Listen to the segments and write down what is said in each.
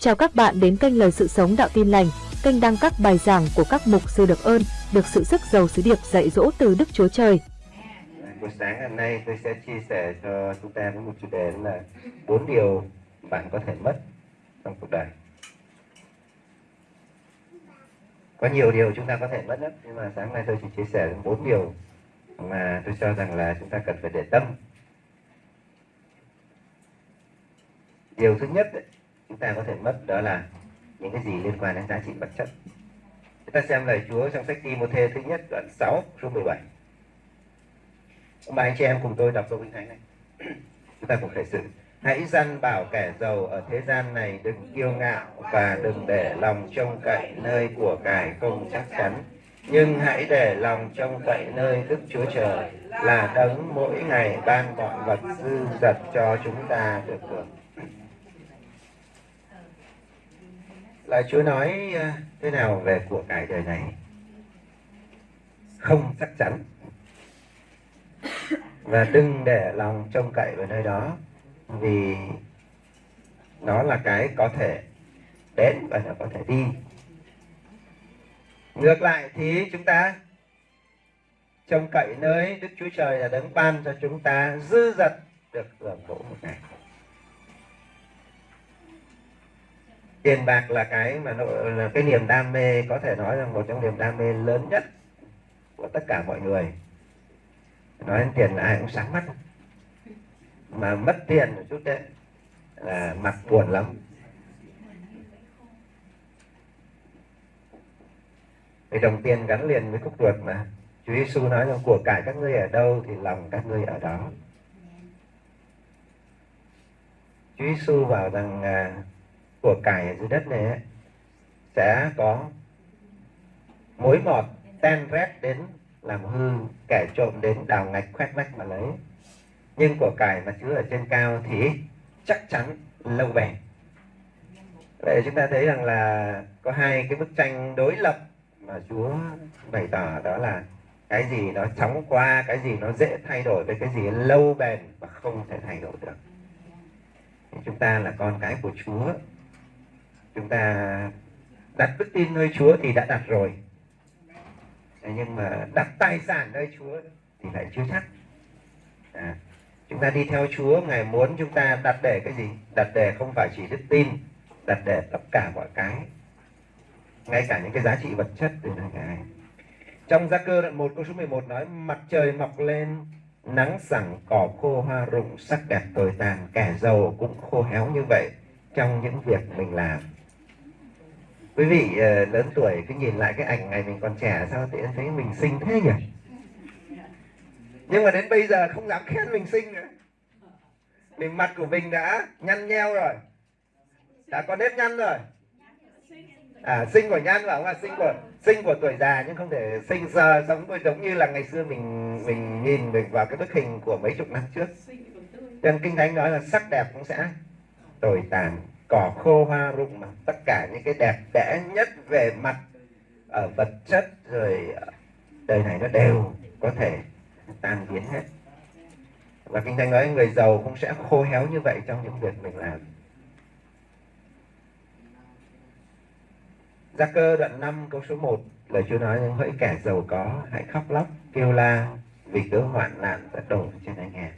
Chào các bạn đến kênh Lời Sự Sống Đạo Tin Lành, kênh đăng các bài giảng của các mục sư được ơn, được sự sức giàu sứ điệp dạy dỗ từ Đức Chúa Trời. Buổi sáng hôm nay tôi sẽ chia sẻ cho chúng ta với một chủ đề là bốn điều bạn có thể mất trong cuộc đời. Có nhiều điều chúng ta có thể mất lắm, nhưng mà sáng nay tôi chỉ chia sẻ bốn điều mà tôi cho rằng là chúng ta cần phải để tâm. Điều thứ nhất ấy, chúng ta có thể mất đó là những cái gì liên quan đến giá trị vật chất. Chúng ta xem lời Chúa trong sách Timothée thứ nhất, đoạn 6 số 17. Ông bà anh chị em cùng tôi đọc câu kinh thánh này. chúng ta cùng khởi sự. Hãy dăn bảo kẻ giàu ở thế gian này đừng kiêu ngạo và đừng để lòng trông cậy nơi của cải không chắc chắn. Nhưng hãy để lòng trông cậy nơi Đức Chúa Trời là đấng mỗi ngày ban mọi vật dư dật cho chúng ta được hưởng. Là Chúa nói à, thế nào về của cải đời này? Không chắc chắn. Và đừng để lòng trông cậy vào nơi đó, vì nó là cái có thể đến và nó có thể đi ngược lại thì chúng ta trông cậy nơi đức chúa trời là đấng ban cho chúng ta dư dật được hưởng thụ một ngày tiền bạc là cái mà nó, là cái niềm đam mê, có thể nói là một trong niềm đam mê lớn nhất của tất cả mọi người. Nói đến tiền là ai cũng sáng mắt. Mà mất tiền một chút đấy, là mặt buồn lắm. Vì đồng tiền gắn liền với khúc ruột mà. Chúa Giêsu nói rằng của cải các ngươi ở đâu thì lòng các ngươi ở đó. Chúa Giêsu bảo rằng à, của cải ở dưới đất này ấy, sẽ có mối mọt ten rét đến làm hư kẻ trộm đến đào ngạch khoét vách mà lấy. Nhưng của cải mà chứa ở trên cao thì chắc chắn lâu bền vậy chúng ta thấy rằng là có hai cái bức tranh đối lập mà Chúa bày tỏ đó là cái gì nó chóng qua cái gì nó dễ thay đổi với cái gì lâu bền và không thể thay đổi được. Chúng ta là con cái của Chúa chúng ta đặt đức tin nơi Chúa thì đã đặt rồi. Nhưng mà đặt tài sản nơi Chúa thì lại chưa chắc. À, chúng ta đi theo Chúa Ngài muốn chúng ta đặt để cái gì? Đặt để không phải chỉ đức tin đặt để tất cả mọi cái. Ngay cả những cái giá trị vật chất từ nơi Ngài. Trong gia cơ đoạn 1 câu số 11 nói mặt trời mọc lên nắng sẳng cỏ khô hoa rụng sắc đẹp tồi tàn kẻ giàu cũng khô héo như vậy trong những việc mình làm quý vị uh, lớn tuổi cứ nhìn lại cái ảnh ngày mình còn trẻ sao thì em thấy mình xinh thế nhỉ? Nhưng mà đến bây giờ không dám khen mình xinh nữa. Mình mặt của mình đã nhăn nheo rồi. Đã có nếp nhăn rồi. À sinh của nhăn phải không là sinh của sinh của tuổi già nhưng không thể sinh giờ sống giống như là ngày xưa mình mình nhìn được vào cái bức hình của mấy chục năm trước. Nên kinh thánh nói là sắc đẹp cũng sẽ tồi tàn cỏ khô hoa rụng mà. Tất cả những cái đẹp đẽ nhất về mặt ở vật chất rồi ờ, đời này nó đều có thể tan biến hết. Và kinh thánh nói người giàu cũng sẽ khô héo như vậy trong những việc mình làm. Gia cơ đoạn 5 câu số 1 lời Chúa nói, những hỡi kẻ giàu có hãy khóc lóc, kêu la vì cớ hoạn nạn đã đổ trên anh em.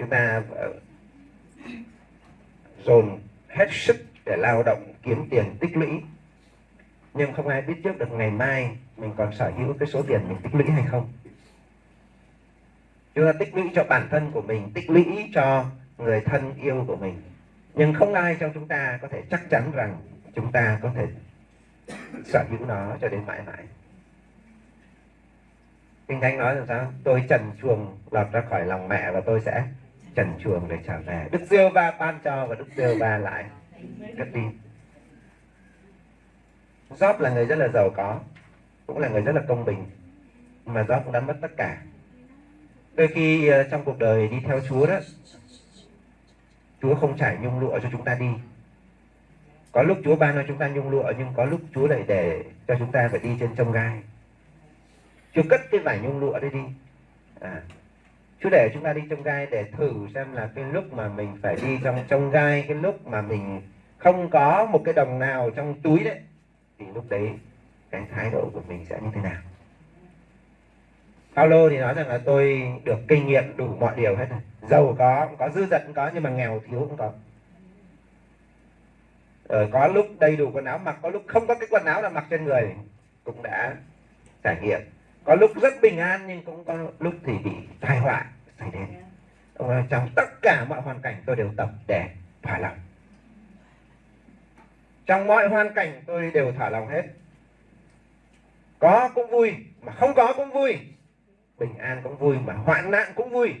Chúng ta ờ, dồn hết sức để lao động, kiếm tiền tích lũy. Nhưng không ai biết trước được ngày mai mình còn sở hữu cái số tiền mình tích lũy hay không. Chúng ta tích lũy cho bản thân của mình, tích lũy cho người thân yêu của mình. Nhưng không ai trong chúng ta có thể chắc chắn rằng chúng ta có thể sở hữu nó cho đến mãi mãi. Kinh thánh nói rằng sao? Tôi trần chuồng lọt ra khỏi lòng mẹ và tôi sẽ trần chuồng để trở về. Đức giêsu va ban cho và đức giêsu va lại. Cất đi. Job là người rất là giàu có cũng là người rất là công bình mà Job cũng đã mất tất cả. Đôi khi ờ, trong cuộc đời đi theo Chúa đó Chúa không trải nhung lụa cho chúng ta đi. Có lúc Chúa ban cho chúng ta nhung lụa nhưng có lúc Chúa lại để cho chúng ta phải đi trên trông gai. Chúa cất cái vải nhung lụa đấy đi. À, Chúa để chúng ta đi trong gai để thử xem là cái lúc mà mình phải đi trong trong gai, cái lúc mà mình không có một cái đồng nào trong túi đấy, thì lúc đấy cái thái độ của mình sẽ như thế nào? Paulo thì nói rằng là tôi được kinh nghiệm đủ mọi điều hết rồi. Giàu có có, dư dật cũng có, nhưng mà nghèo thiếu cũng có. Rồi có lúc đầy đủ quần áo, mặc, có lúc không có cái quần áo nào mặc trên người, cũng đã trải nghiệm có lúc rất bình an nhưng cũng có lúc thì bị tai họa xảy đến. Ờ, trong tất cả mọi hoàn cảnh tôi đều tập để thỏa lòng. Trong mọi hoàn cảnh tôi đều thả lòng hết. Có cũng vui mà không có cũng vui. Bình an cũng vui mà hoạn nạn cũng vui.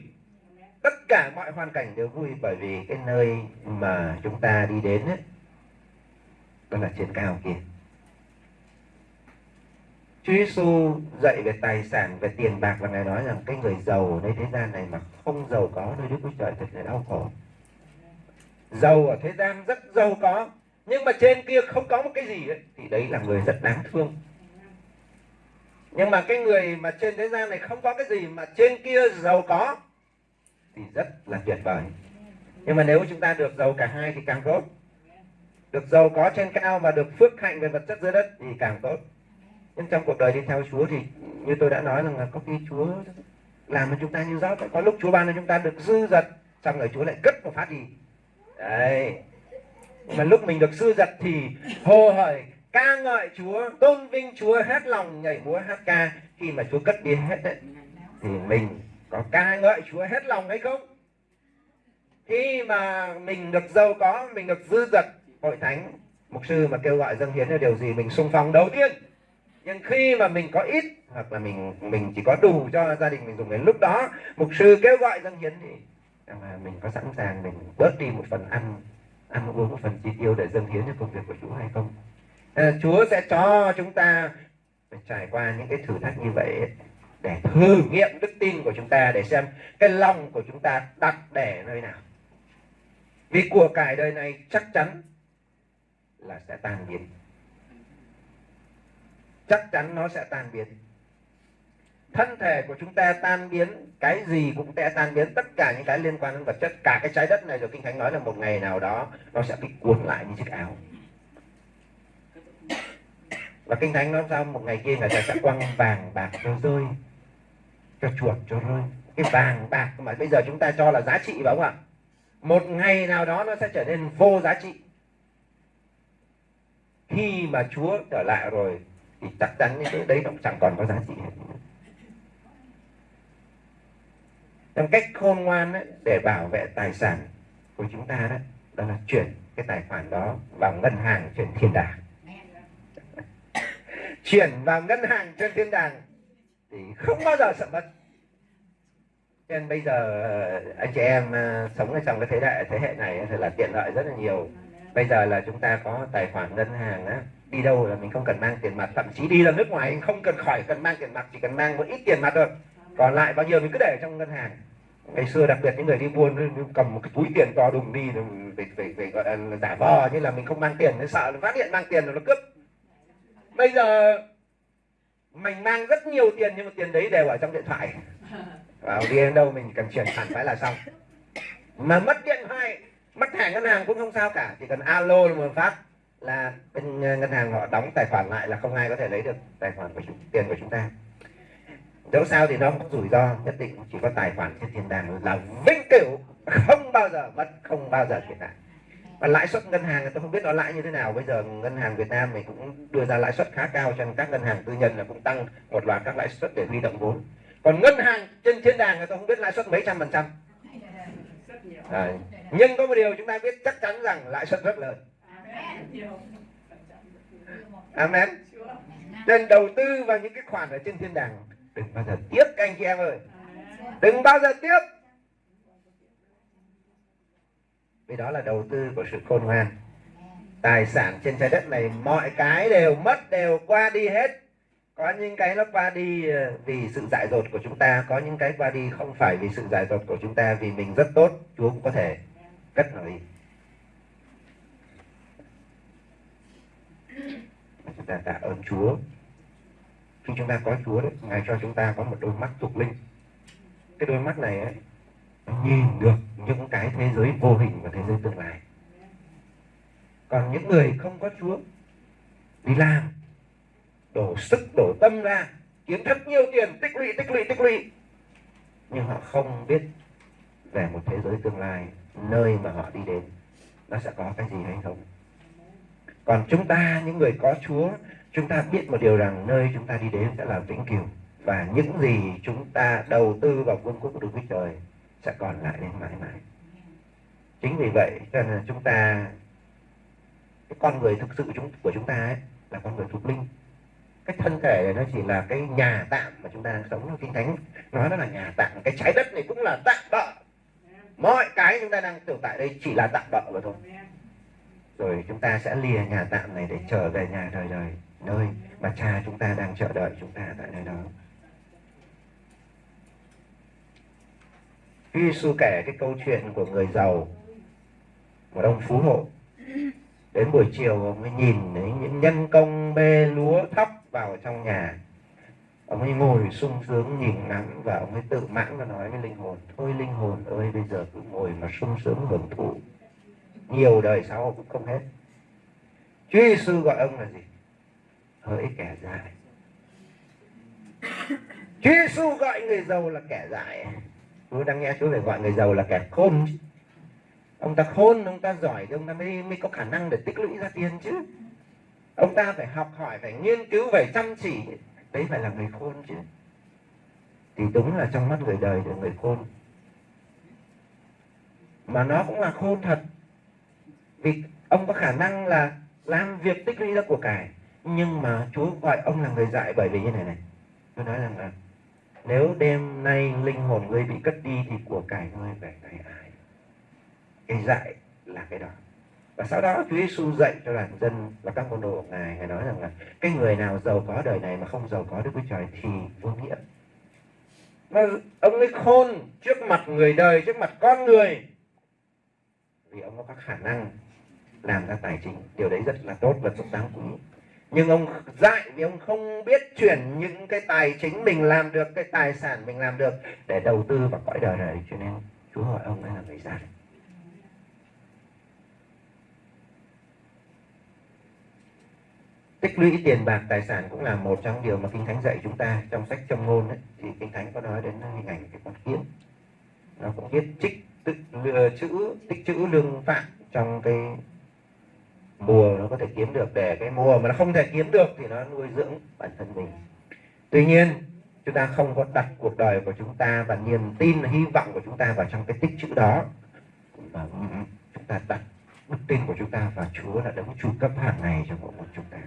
Tất cả mọi hoàn cảnh đều vui bởi vì cái nơi mà chúng ta đi đến ấy, đó là trên cao kia. Chúa Giêsu dạy về tài sản, về tiền bạc và Ngài nói rằng cái người giàu ở đây thế gian này mà không giàu có nơi Đức Chúa Trời thật là đau khổ. Giàu ở thế gian rất giàu có, nhưng mà trên kia không có một cái gì ấy, thì đấy là người rất đáng thương. Nhưng mà cái người mà trên thế gian này không có cái gì mà trên kia giàu có thì rất là tuyệt vời. Nhưng mà nếu chúng ta được giàu cả hai thì càng tốt. Được giàu có trên cao và được phước hạnh về vật chất dưới đất thì càng tốt nhưng trong cuộc đời đi theo Chúa thì như tôi đã nói rằng là có khi Chúa làm cho chúng ta như giáo có lúc Chúa ban cho chúng ta được dư dật, xong rồi Chúa lại cất một phát đi. Đấy. Mà lúc mình được dư dật thì hồ hởi ca ngợi Chúa, tôn vinh Chúa, hết lòng nhảy múa, hát ca. Khi mà Chúa cất đi hết đấy, thì mình có ca ngợi Chúa hết lòng hay không? Khi mà mình được giàu có, mình được dư dật, hội thánh, mục sư mà kêu gọi dâng hiến là điều gì mình sung phong đầu tiên? Nhưng khi mà mình có ít hoặc là mình mình chỉ có đủ cho gia đình mình dùng đến lúc đó mục sư kêu gọi dâng hiến thì à, mình có sẵn sàng mình bớt đi một phần ăn ăn uống một phần chi tiêu để dâng hiến cho công việc của Chúa hay không? À, Chúa sẽ cho chúng ta phải trải qua những cái thử thách như vậy để thử nghiệm đức tin của chúng ta để xem cái lòng của chúng ta đặt để nơi nào. Vì của cải đời này chắc chắn là sẽ tan biến chắc chắn nó sẽ tan biến. Thân thể của chúng ta tan biến, cái gì cũng sẽ tan biến. Tất cả những cái liên quan đến vật chất, cả cái trái đất này rồi, kinh thánh nói là một ngày nào đó nó sẽ bị cuốn lại như chiếc áo. Và kinh thánh nói sao? Một ngày kia người ta sẽ quăng vàng bạc cho rơi, cho chuột cho rơi. Cái vàng bạc mà bây giờ chúng ta cho là giá trị phải không ạ? Một ngày nào đó nó sẽ trở nên vô giá trị. Khi mà chúa trở lại rồi thì chắc chắn những thứ đấy nó chẳng còn có giá trị hết. Trong cách khôn ngoan ấy, để bảo vệ tài sản của chúng ta đó đó là chuyển cái tài khoản đó vào ngân hàng trên thiên đàng. Chuyển vào ngân hàng trên thiên đàng thì không bao giờ sợ mất. Nên bây giờ ờ, anh chị em ờ, sống ở trong cái thế đại thế hệ này thì là tiện lợi rất là nhiều. Bây giờ là chúng ta có tài khoản ngân hàng á đi đâu là mình không cần mang tiền mặt, thậm chí đi ra nước ngoài không cần khỏi cần mang tiền mặt, chỉ cần mang một ít tiền mặt thôi. Còn lại bao nhiêu mình cứ để trong ngân hàng. Ngày xưa đặc biệt những người đi buôn cầm một cái túi tiền to đùng đi về về về gọi là giả vờ như là mình không mang tiền, nó sợ phát hiện mang tiền rồi nó cướp. Bây giờ mình mang rất nhiều tiền nhưng mà tiền đấy đều ở trong điện thoại. Vào đi đến đâu mình cần chuyển khoản phải là xong. Mà mất điện thoại, mất thẻ ngân hàng cũng không sao cả, chỉ cần alo là một phát là bên ờ, ngân hàng họ đóng tài khoản lại là không ai có thể lấy được tài khoản của chúng, tiền của chúng ta. Dẫu sao thì nó có rủi ro nhất định chỉ có tài khoản trên thiên đàng là vĩnh cửu không bao giờ mất không bao giờ thiệt hại. Và lãi suất ngân hàng tôi không biết nó lãi như thế nào. Bây giờ ngân hàng Việt Nam mình cũng đưa ra lãi suất khá cao cho các ngân hàng tư nhân là cũng tăng một loạt các lãi suất để huy động vốn. Còn ngân hàng trên thiên đàng thì tôi không biết lãi suất mấy trăm phần trăm. À, nhưng có một điều chúng ta biết chắc chắn rằng lãi suất rất lớn Amen. Nên đầu tư vào những cái khoản ở trên thiên đàng đừng bao giờ tiếc các anh chị em ơi. Đừng bao giờ tiếc. Vì đó là đầu tư của sự khôn ngoan. Tài sản trên trái đất này mọi cái đều mất đều qua đi hết. Có những cái nó qua đi ờ, vì sự dại dột của chúng ta, có những cái qua đi không phải vì sự dại dột của chúng ta vì mình rất tốt, Chúa cũng có thể cất nó đi. Chúng ta tạ ơn Chúa. Khi chúng ta có Chúa đấy, Ngài cho chúng ta có một đôi mắt thuộc linh. Cái đôi mắt này ấy nhìn được những cái thế giới vô hình và thế giới tương lai. Còn những người không có Chúa, đi làm, đổ sức, đổ tâm ra kiếm thật nhiều tiền, tích lũy tích lũy tích lũy. Nhưng họ không biết về một thế giới tương lai, nơi mà họ đi đến, nó sẽ có cái gì hay không còn chúng ta những người có Chúa chúng ta biết một điều rằng nơi chúng ta đi đến sẽ là vĩnh cửu. Và những gì chúng ta đầu tư vào vương quốc của Đức Chúa Trời sẽ còn lại đến mãi mãi. Chính vì vậy cho nên chúng ta cái con người thực sự chúng của chúng ta ấy, là con người thuộc linh. Cái thân thể này nó chỉ là cái nhà tạm mà chúng ta đang sống kinh thánh. Nói nó là nhà tạm. Cái trái đất này cũng là tạm bợ. Mọi cái chúng ta đang tồn tại đây chỉ là tạm bợ mà thôi rồi chúng ta sẽ lìa nhà tạm này để trở về nhà đời đời. Nơi mà cha chúng ta đang chờ đợi chúng ta tại nơi đó. Khi Giêsu kể cái câu chuyện của người giàu, một ông phú hộ. Đến buổi chiều, ông mới nhìn thấy những nhân công bê lúa thóc vào trong nhà. Ông ấy ngồi sung sướng nhìn ngắm và ông ấy tự mãn và nói với linh hồn, thôi linh hồn ơi, bây giờ cứ ngồi mà sung sướng hưởng thụ nhiều đời sau cũng không hết. Chúa Giêsu gọi ông là gì? Hỡi kẻ dại. Chúa Giêsu gọi người giàu là kẻ dại. Chúa đang nghe Chúa phải gọi người giàu là kẻ khôn. Ông ta khôn ông ta giỏi thì ông ta mới mới có khả năng để tích lũy ra tiền chứ. Ông ta phải học hỏi phải nghiên cứu phải chăm chỉ. Đấy phải là người khôn chứ. Thì đúng là trong mắt người đời là người khôn. Mà nó cũng là khôn thật vì ông có khả năng là làm việc tích lũy ra của cải, nhưng mà Chúa gọi ông là người dại bởi vì như này này. Tôi nói rằng là, nếu đêm nay linh hồn ngươi bị cất đi thì của cải ngươi về tay ai? Cái dạy là cái đó. Và sau đó Chúa Giêsu dạy cho đoàn dân và các môn đồ của ngài. Ngài nói rằng là, cái người nào giàu có đời này mà không giàu có Đức Chúa Trời thì vô nghĩa. Mà ông ấy khôn trước mặt người đời, trước mặt con người. Vì ông có khả năng làm ra tài chính. Điều đấy rất là tốt và rất đáng quý nhưng ông dạy vì ông không biết chuyển những cái tài chính mình làm được cái tài sản mình làm được để đầu tư vào cõi đời này. Cho nên Chúa hỏi ông ấy là người dạy tích lũy tiền bạc tài sản cũng là một trong điều mà kinh thánh dạy chúng ta trong sách trong ngôn ấy, thì kinh thánh có nói đến hình ảnh cái con kiến. Nó cũng biết trích tức chữ tích chữ lương phạm trong cái mùa nó có thể kiếm được để cái mùa mà nó không thể kiếm được thì nó nuôi dưỡng bản thân mình. Tuy nhiên chúng ta không có đặt cuộc đời của chúng ta và niềm tin hy vọng của chúng ta vào trong cái tích chữ đó. Mà chúng ta đặt đức tin của chúng ta và Chúa là đấng chu cấp hàng ngày cho mỗi một chúng ta.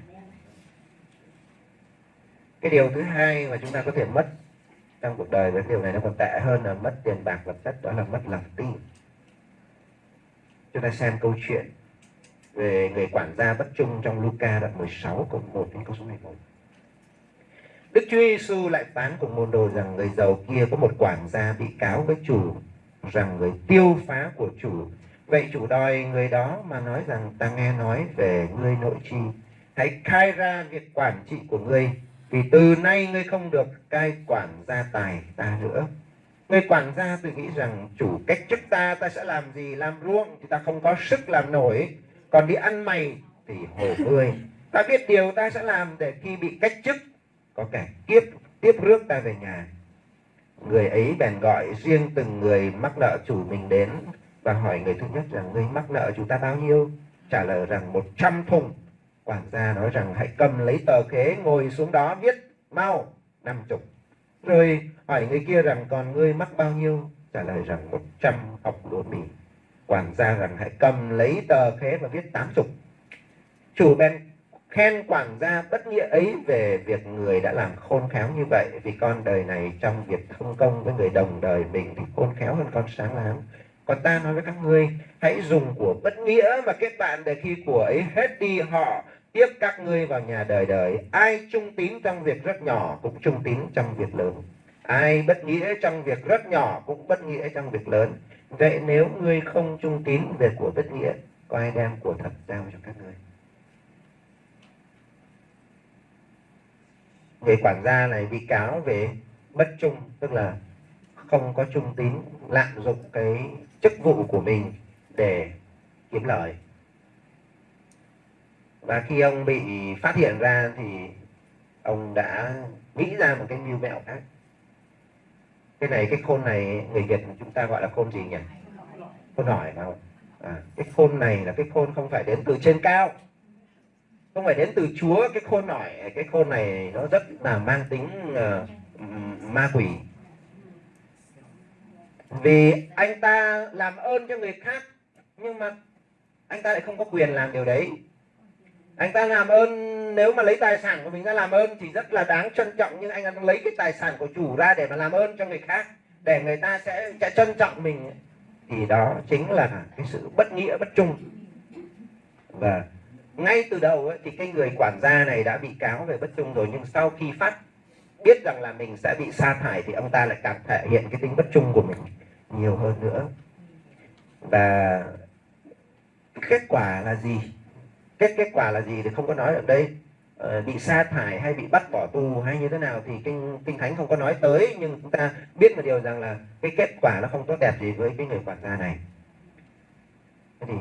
Cái điều thứ hai mà chúng ta có thể mất trong cuộc đời với điều này nó còn tệ hơn là mất tiền bạc vật chất đó là mất lòng tin. Chúng ta xem câu chuyện về người quản gia bất trung trong Luca đoạn 16 câu 1 đến câu số 11 Đức Chúa Giêsu lại phán cùng môn đồ rằng người giàu kia có một quản gia bị cáo với chủ, rằng người tiêu phá của chủ. Vậy chủ đòi người đó mà nói rằng ta nghe nói về ngươi nội chi. Hãy khai ra việc quản trị của ngươi, vì từ nay ngươi không được cai quản gia tài ta nữa. Người quản gia tự nghĩ rằng chủ cách chức ta ta sẽ làm gì, làm ruộng thì ta không có sức làm nổi còn đi ăn mày thì hổ ngươi ta biết điều ta sẽ làm để khi bị cách chức, có kẻ kiếp, tiếp rước ta về nhà. Người ấy bèn gọi riêng từng người mắc nợ chủ mình đến và hỏi người thứ nhất rằng người mắc nợ chúng ta bao nhiêu? Trả lời rằng, một trăm thùng. Quản gia nói rằng, hãy cầm lấy tờ khế ngồi xuống đó viết mau năm chục. Rồi hỏi người kia rằng, còn ngươi mắc bao nhiêu? Trả lời rằng, một trăm học lúa mì quản gia rằng hãy cầm lấy tờ khế và viết tám chục. Chủ bèn khen quản gia bất nghĩa ấy về việc người đã làm khôn khéo như vậy, vì con đời này trong việc thông công với người đồng đời mình thì khôn khéo hơn con sáng láng. Còn ta nói với các ngươi, hãy dùng của bất nghĩa mà kết bạn để khi của ấy hết đi họ, tiếp các ngươi vào nhà đời đời. Ai trung tín trong việc rất nhỏ cũng trung tín trong việc lớn. Ai bất nghĩa trong việc rất nhỏ cũng bất nghĩa trong việc lớn vậy nếu ngươi không trung tín về của bất nghĩa có ai đem của thật giao cho các ngươi. Người quản gia này bị cáo về bất trung, tức là không có trung tín, lạm dụng cái chức vụ của mình để kiếm lời. Và khi ông bị phát hiện ra thì ông đã nghĩ ra một cái mưu mẹo khác cái này cái khôn này người việt chúng ta gọi là khôn gì nhỉ? Khôn hỏi phải à, cái khôn này là cái khôn không phải đến từ trên cao. Không phải đến từ chúa cái khôn nổi cái khôn này nó rất là mang tính uh, ma quỷ. Vì anh ta làm ơn cho người khác nhưng mà anh ta lại không có quyền làm điều đấy anh ta làm ơn nếu mà lấy tài sản của mình ra làm ơn thì rất là đáng trân trọng nhưng anh ta lấy cái tài sản của chủ ra để mà làm ơn cho người khác để người ta sẽ, sẽ trân trọng mình. Thì đó chính là cái sự bất nghĩa bất trung. Và ngay từ đầu ấy, thì cái người quản gia này đã bị cáo về bất trung rồi nhưng sau khi phát biết rằng là mình sẽ bị sa thải thì ông ta lại càng thể hiện cái tính bất trung của mình nhiều hơn nữa. Và kết quả là gì? Kết kết quả là gì thì không có nói ở đây. Ờ, bị sa thải hay bị bắt bỏ tù hay như thế nào thì kinh kinh thánh không có nói tới nhưng chúng ta biết một điều rằng là cái kết quả nó không tốt đẹp gì với cái người quản gia này. Thế thì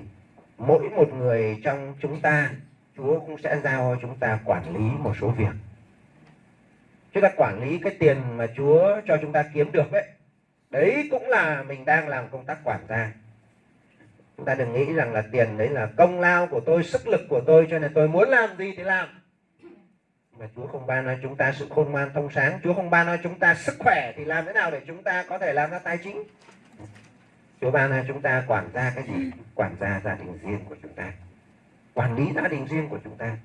mỗi một người trong chúng ta Chúa cũng sẽ giao cho chúng ta quản lý một số việc. Chúng ta quản lý cái tiền mà Chúa cho chúng ta kiếm được đấy đấy cũng là mình đang làm công tác quản gia chúng ta đừng nghĩ rằng là tiền đấy là công lao của tôi, sức lực của tôi, cho nên tôi muốn làm gì thì làm. Mà Chúa không ban cho chúng ta sự khôn ngoan thông sáng. Chúa không ban cho chúng ta sức khỏe thì làm thế nào để chúng ta có thể làm ra tài chính? Chúa ban cho chúng ta quản gia cái gì? Quản gia gia đình riêng của chúng ta. Quản lý gia đình riêng của chúng ta.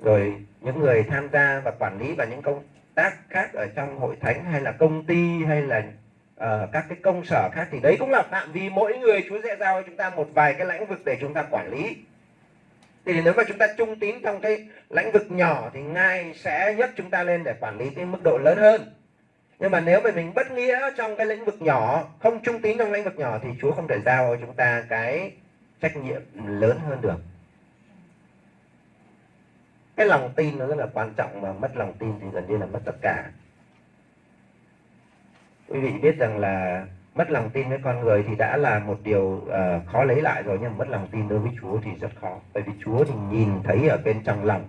Rồi những người tham gia và quản lý và những công tác khác ở trong hội thánh hay là công ty hay là uh, các cái công sở khác thì đấy cũng là phạm vi mỗi người Chúa sẽ giao cho chúng ta một vài cái lĩnh vực để chúng ta quản lý. Thì nếu mà chúng ta trung tín trong cái lĩnh vực nhỏ thì ngài sẽ nhấc chúng ta lên để quản lý cái mức độ lớn hơn. Nhưng mà nếu mà mình bất nghĩa trong cái lĩnh vực nhỏ không trung tín trong lĩnh vực nhỏ thì Chúa không thể giao cho chúng ta cái trách nhiệm lớn hơn được. Cái lòng tin nó rất là quan trọng mà mất lòng tin thì gần như là mất tất cả quý vị biết rằng là mất lòng tin với con người thì đã là một điều uh, khó lấy lại rồi nhưng mà mất lòng tin đối với Chúa thì rất khó. Bởi vì Chúa thì nhìn thấy ở bên trong lòng.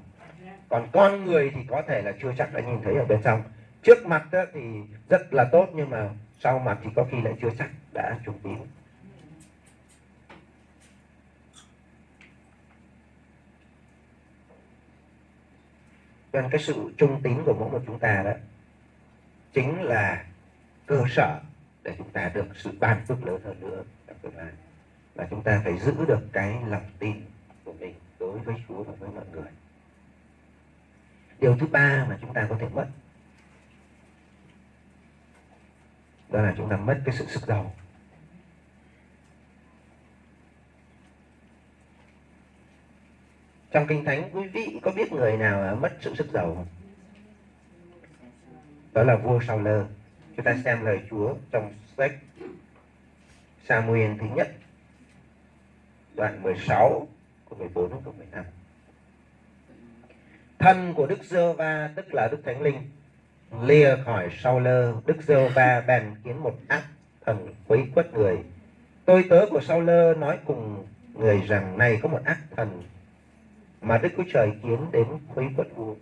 Còn con người thì có thể là chưa chắc đã nhìn thấy ở bên trong. Trước mặt đó thì rất là tốt nhưng mà sau mặt thì có khi lại chưa chắc đã trùng tín. Nên cái sự trung tín của mỗi một chúng ta đó chính là cơ sở để chúng ta được sự ban phước lớn hơn nữa trong tương lai. Và chúng ta phải giữ được cái lòng tin của mình đối với Chúa và với mọi người. Điều thứ ba mà chúng ta có thể mất, đó là chúng ta mất cái sự sức giàu. Trong kinh thánh, quý vị có biết người nào mất sự sức giàu không? Đó là vua Sao Lơ chúng ta xem lời Chúa trong sách Samuel thứ nhất, đoạn 16 câu 14 đến câu 15 thân của Đức Giơ Va tức là Đức Thánh Linh, lìa khỏi sau lơ. Đức Giơ Va bèn kiến một ác thần quấy quất người. Tôi tớ của sau lơ nói cùng người rằng, này có một ác thần mà Đức Chúa Trời kiến đến quấy quất vua.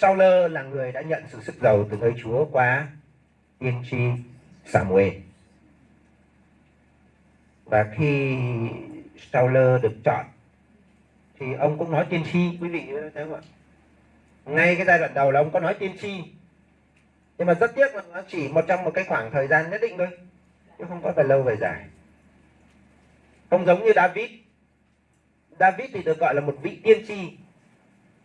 Sauler lơ là người đã nhận sự sức giàu từ nơi Chúa qua tiên tri Samuel. Và khi Sauler lơ được chọn, thì ông cũng nói tiên tri, quý vị thấy không ạ? Ngay cái giai đoạn đầu là ông có nói tiên tri. Nhưng mà rất tiếc là nó chỉ một trong một cái khoảng thời gian nhất định thôi. Chứ không có về lâu về dài. Không giống như David. David thì được gọi là một vị tiên tri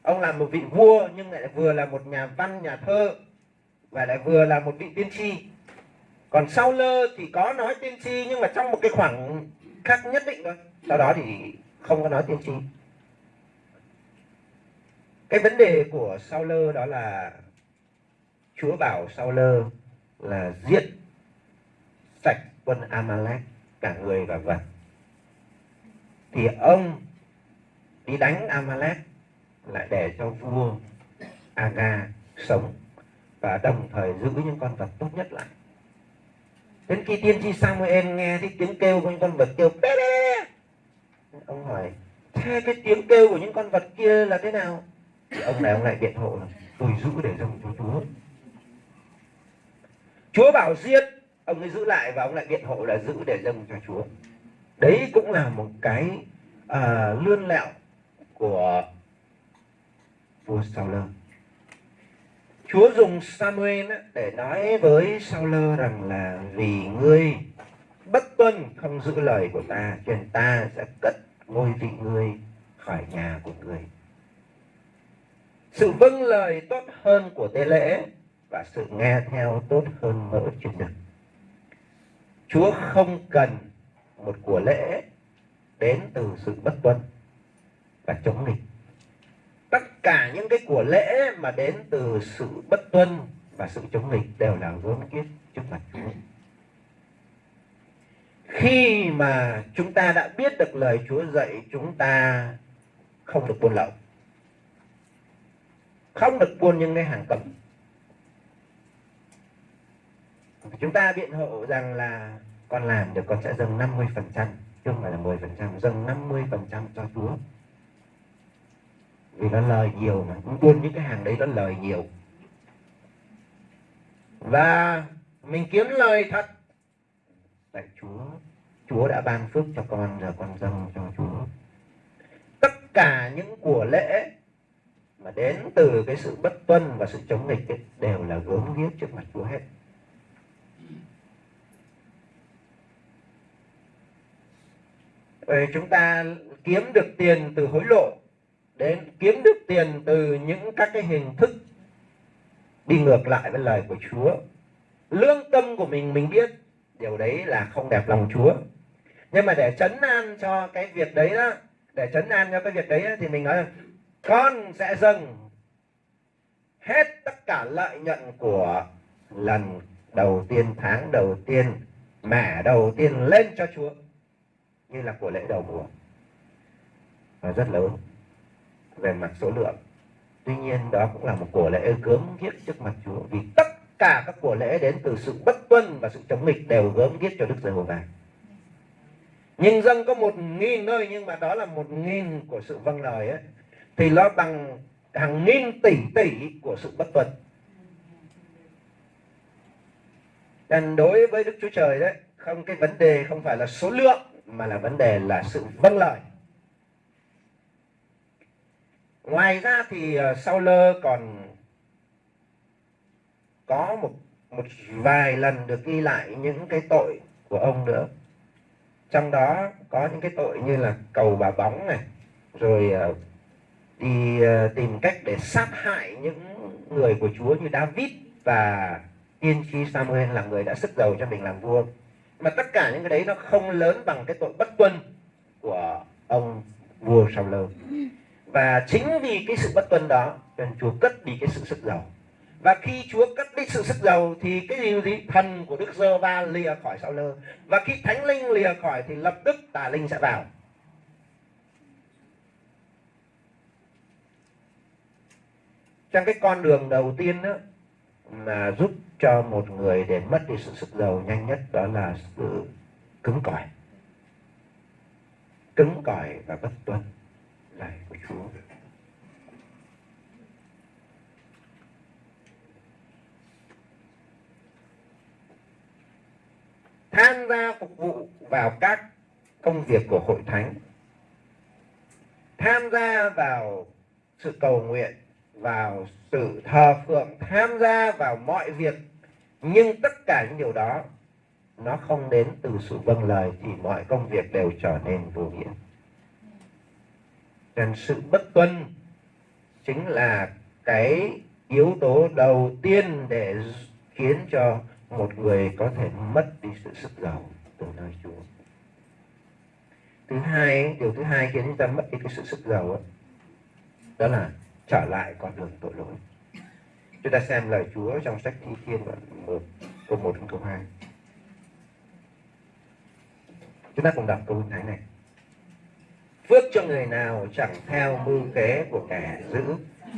ông là một vị vua, nhưng lại vừa là một nhà văn, nhà thơ, và lại vừa là một vị tiên tri. Còn sau lơ thì có nói tiên tri, nhưng mà trong một cái khoảng khác nhất định thôi. Sau đó thì không có nói tiên tri. Cái vấn đề của sau lơ đó là chúa bảo sau lơ là giết sạch quân amalek, cả người và vật. Thì ông đi đánh amalek lại để cho vua Aga sống và đồng thời giữ những con vật tốt nhất lại. Đến khi tiên tri Samuel nghe thấy tiếng kêu của những con vật kêu bé bé ông hỏi thế cái tiếng kêu của những con vật kia là thế nào? Thì ông này ông lại biện hộ là tôi giữ để dùng cho chúa. Chúa bảo giết ông ấy giữ lại và ông lại biện hộ là giữ để dâng cho chúa. Đấy cũng là một cái à, lươn lẹo của vua Saul Chúa dùng Samuel để nói với Saul rằng là vì ngươi bất tuân không giữ lời của ta, cho nên ta sẽ cất ngôi vị ngươi khỏi nhà của ngươi. Sự vâng lời tốt hơn của tế lễ và sự nghe theo tốt hơn mỡ truyền đực Chúa không cần một của lễ đến từ sự bất tuân và chống nghịch tất cả những cái của lễ mà đến từ sự bất tuân và sự chống nghịch đều là gớm kiết trước mặt Chúa. Khi mà chúng ta đã biết được lời Chúa dạy, chúng ta không được buôn lậu. Không được buôn những cái hàng cấm. Chúng ta biện hộ rằng là con làm được con sẽ dâng 50 phần trăm, chứ không phải là 10 phần trăm, dâng 50 phần trăm cho Chúa vì nó lời nhiều mà. Cũng buôn những cái hàng đấy nó lời nhiều. Và mình kiếm lời thật. Tại Chúa Chúa đã ban phước cho con giờ con dâng cho Chúa. Tất cả những của lễ mà đến từ cái sự bất tuân và sự chống nghịch ấy, đều là gớm ghiếc trước mặt Chúa hết. Rồi chúng ta kiếm được tiền từ hối lộ đến kiếm được tiền từ những các cái hình thức đi ngược lại với lời của Chúa. Lương tâm của mình mình biết điều đấy là không đẹp lòng Chúa. Nhưng mà để chấn an cho cái việc đấy đó để chấn an cho cái việc đấy đó, thì mình nói là con sẽ dâng hết tất cả lợi nhuận của lần đầu tiên tháng đầu tiên mẻ đầu tiên lên cho Chúa. Như là của lễ đầu mùa. Và rất lớn về mặt số lượng. Tuy nhiên, đó cũng là một của lễ gớm ghiếc trước mặt Chúa, vì tất cả các của lễ đến từ sự bất tuân và sự chống nghịch đều gớm ghiếc cho Đức Giê-hô-va. Nhưng dân có một nghìn nơi, nhưng mà đó là một nghìn của sự vâng lời ấy, thì nó bằng hàng nghìn tỷ tỷ của sự bất tuân. Đàn đối với Đức Chúa Trời đấy, không, cái vấn đề không phải là số lượng, mà là vấn đề là sự vâng lời ngoài ra thì ờ, sau Sauler còn có một một vài lần được ghi lại những cái tội của ông nữa. Trong đó có những cái tội như là cầu bà bóng này, rồi ờ, đi ờ, tìm cách để sát hại những người của Chúa như David và tiên tri Samuel là người đã sức giàu cho mình làm vua. Mà tất cả những cái đấy nó không lớn bằng cái tội bất tuân của ông vua Saul và chính vì cái sự bất tuân đó nên Chúa cất đi cái sự sức giàu. Và khi Chúa cất đi sự sức giàu thì cái gì? Gì? Thần của Đức Giơ Va lìa khỏi Saul và khi thánh linh lìa khỏi thì lập tức tà linh sẽ vào. Trong cái con đường đầu tiên đó, mà giúp cho một người để mất đi sự sức giàu nhanh nhất đó là sự cứng cỏi. Cứng cỏi và bất tuân lời của Chúa tham gia phục vụ vào các công việc của hội thánh. Tham gia vào sự cầu nguyện, vào sự thờ phượng, tham gia vào mọi việc. Nhưng tất cả những điều đó, nó không đến từ sự vâng lời thì mọi công việc đều trở nên vô nghĩa nên sự bất tuân chính là cái yếu tố đầu tiên để khiến cho một người có thể mất đi sự sức giàu từ nơi Chúa. Thứ hai, điều thứ hai khiến chúng ta mất đi cái sự sức giàu đó, đó là trở lại con đường tội lỗi. Chúng ta xem lời Chúa trong sách Thi Thiên đoạn 1, câu 1 đến câu 2. Chúng ta cùng đọc câu thánh này. Phước cho người nào chẳng theo mưu kế của kẻ dữ,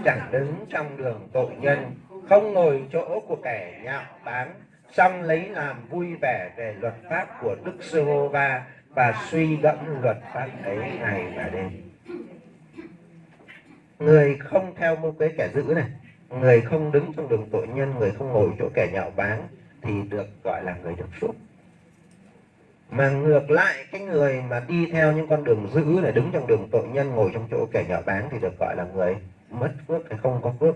chẳng đứng trong đường tội nhân không ngồi chỗ của kẻ nhạo báng xong lấy làm vui vẻ về luật pháp của Đức Giê-hô-va và suy gẫm luật pháp ấy ngày và đêm. Người không theo mưu kế kẻ dữ này, người không đứng trong đường tội nhân, người không ngồi chỗ kẻ nhạo báng thì được gọi là người được phúc mà ngược lại cái người mà đi theo những con đường dữ là đứng trong đường tội nhân ngồi trong chỗ kẻ nhỏ báng thì được gọi là người mất phước hay không có phước.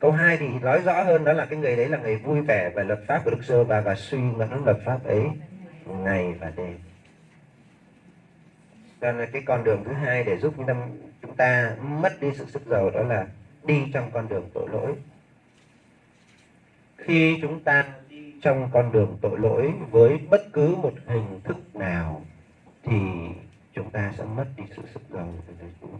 Câu 2 thì nói rõ hơn đó là cái người đấy là người vui vẻ về luật pháp của Đức Sơ và và suy ngẫm luật pháp ấy ngày và đêm. Cho nên cái con đường thứ hai để giúp chúng ta, chúng ta mất đi sự sức giàu đó là đi trong con đường tội lỗi. Khi chúng ta trong con đường tội lỗi với bất cứ một hình thức nào thì chúng ta sẽ mất đi sự sức giàu của đời Chúa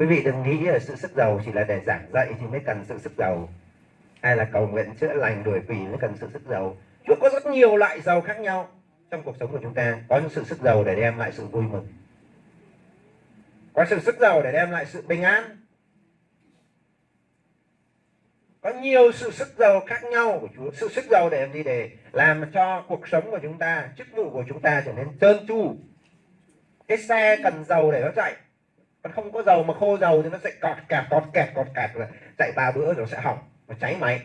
quý vị đừng nghĩ là sự sức giàu chỉ là để giảng dạy thì mới cần sự sức giàu, hay là cầu nguyện chữa lành, đuổi quỷ mới cần sự sức giàu. Chúa có rất nhiều loại giàu khác nhau trong cuộc sống của chúng ta. Có những sự sức giàu để đem lại sự vui mừng, có sự sức giàu để đem lại sự bình an có nhiều sự sức giàu khác nhau của Chúa. Sự sức giàu để làm gì? Để làm cho cuộc sống của chúng ta, chức vụ của chúng ta trở nên trơn tru. Cái xe cần dầu để nó chạy. Còn không có dầu mà khô dầu thì nó sẽ cọt kẹt cọt kẹt cọt kẹt rồi chạy ba bữa rồi sẽ hỏng và cháy máy.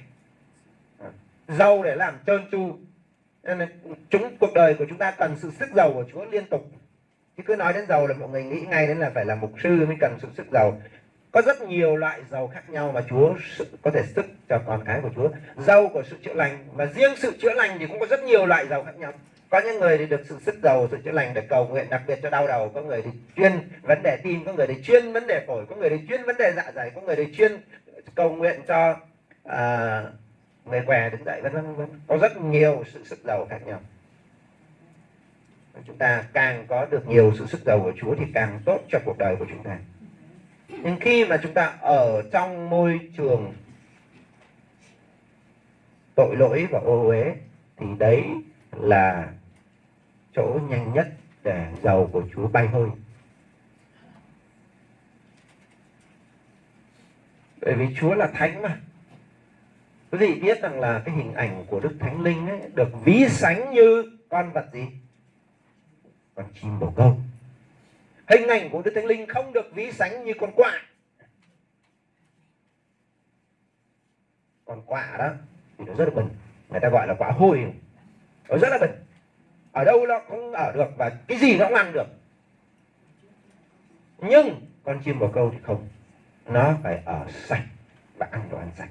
Dầu để làm trơn tru. Nên chúng, cuộc đời của chúng ta cần sự sức dầu của Chúa liên tục. Chứ cứ nói đến dầu là mọi người nghĩ ngay đến là phải là mục sư mới cần sự sức dầu có rất nhiều loại dầu khác nhau mà Chúa có thể sức cho con cái của Chúa. Dầu của sự chữa lành và riêng sự chữa lành thì cũng có rất nhiều loại dầu khác nhau. Có những người thì được sự sức giàu sự chữa lành để cầu nguyện đặc biệt cho đau đầu. Có người thì chuyên vấn đề tim có người thì chuyên vấn đề phổi có người thì chuyên vấn đề dạ dày có người thì chuyên cầu nguyện cho à, người què đứng dậy vân vân vân. Có rất nhiều sự sức giàu khác nhau. Chúng ta càng có được nhiều sự sức giàu của Chúa thì càng tốt cho cuộc đời của chúng ta nhưng khi mà chúng ta ở trong môi trường tội lỗi và ô uế thì đấy là chỗ nhanh nhất để dầu của Chúa bay hơi. Bởi vì Chúa là thánh mà. Quý vị biết rằng là cái hình ảnh của Đức Thánh Linh ấy, được ví sánh như con vật gì? Con chim bồ câu. Hình ảnh của Đức Thánh Linh không được ví sánh như con quạ. Con quạ đó thì nó rất là bẩn. Người ta gọi là quả hôi. Nó rất là bẩn. Ở đâu nó cũng ở được và cái gì nó cũng ăn được. Nhưng con chim bồ câu thì không. Nó phải ở sạch và ăn đồ ăn sạch.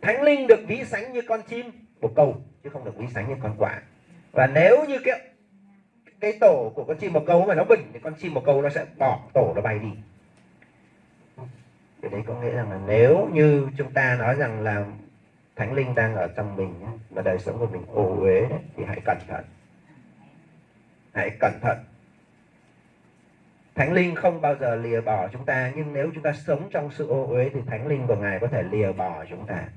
Thánh linh được ví sánh như con chim bồ câu, chứ không được ví sánh như con quạ. Và nếu như cái cái tổ của con chim bồ câu mà nó bình thì con chim bồ câu nó sẽ bỏ tổ nó bay đi. Cái đấy có nghĩa rằng là nếu như chúng ta nói rằng là thánh linh đang ở trong mình và đời sống của mình ô uế thì hãy cẩn thận. Hãy cẩn thận. Thánh linh không bao giờ lìa bỏ chúng ta, nhưng nếu chúng ta sống trong sự ô uế thì thánh linh của ngài có thể lìa bỏ chúng ta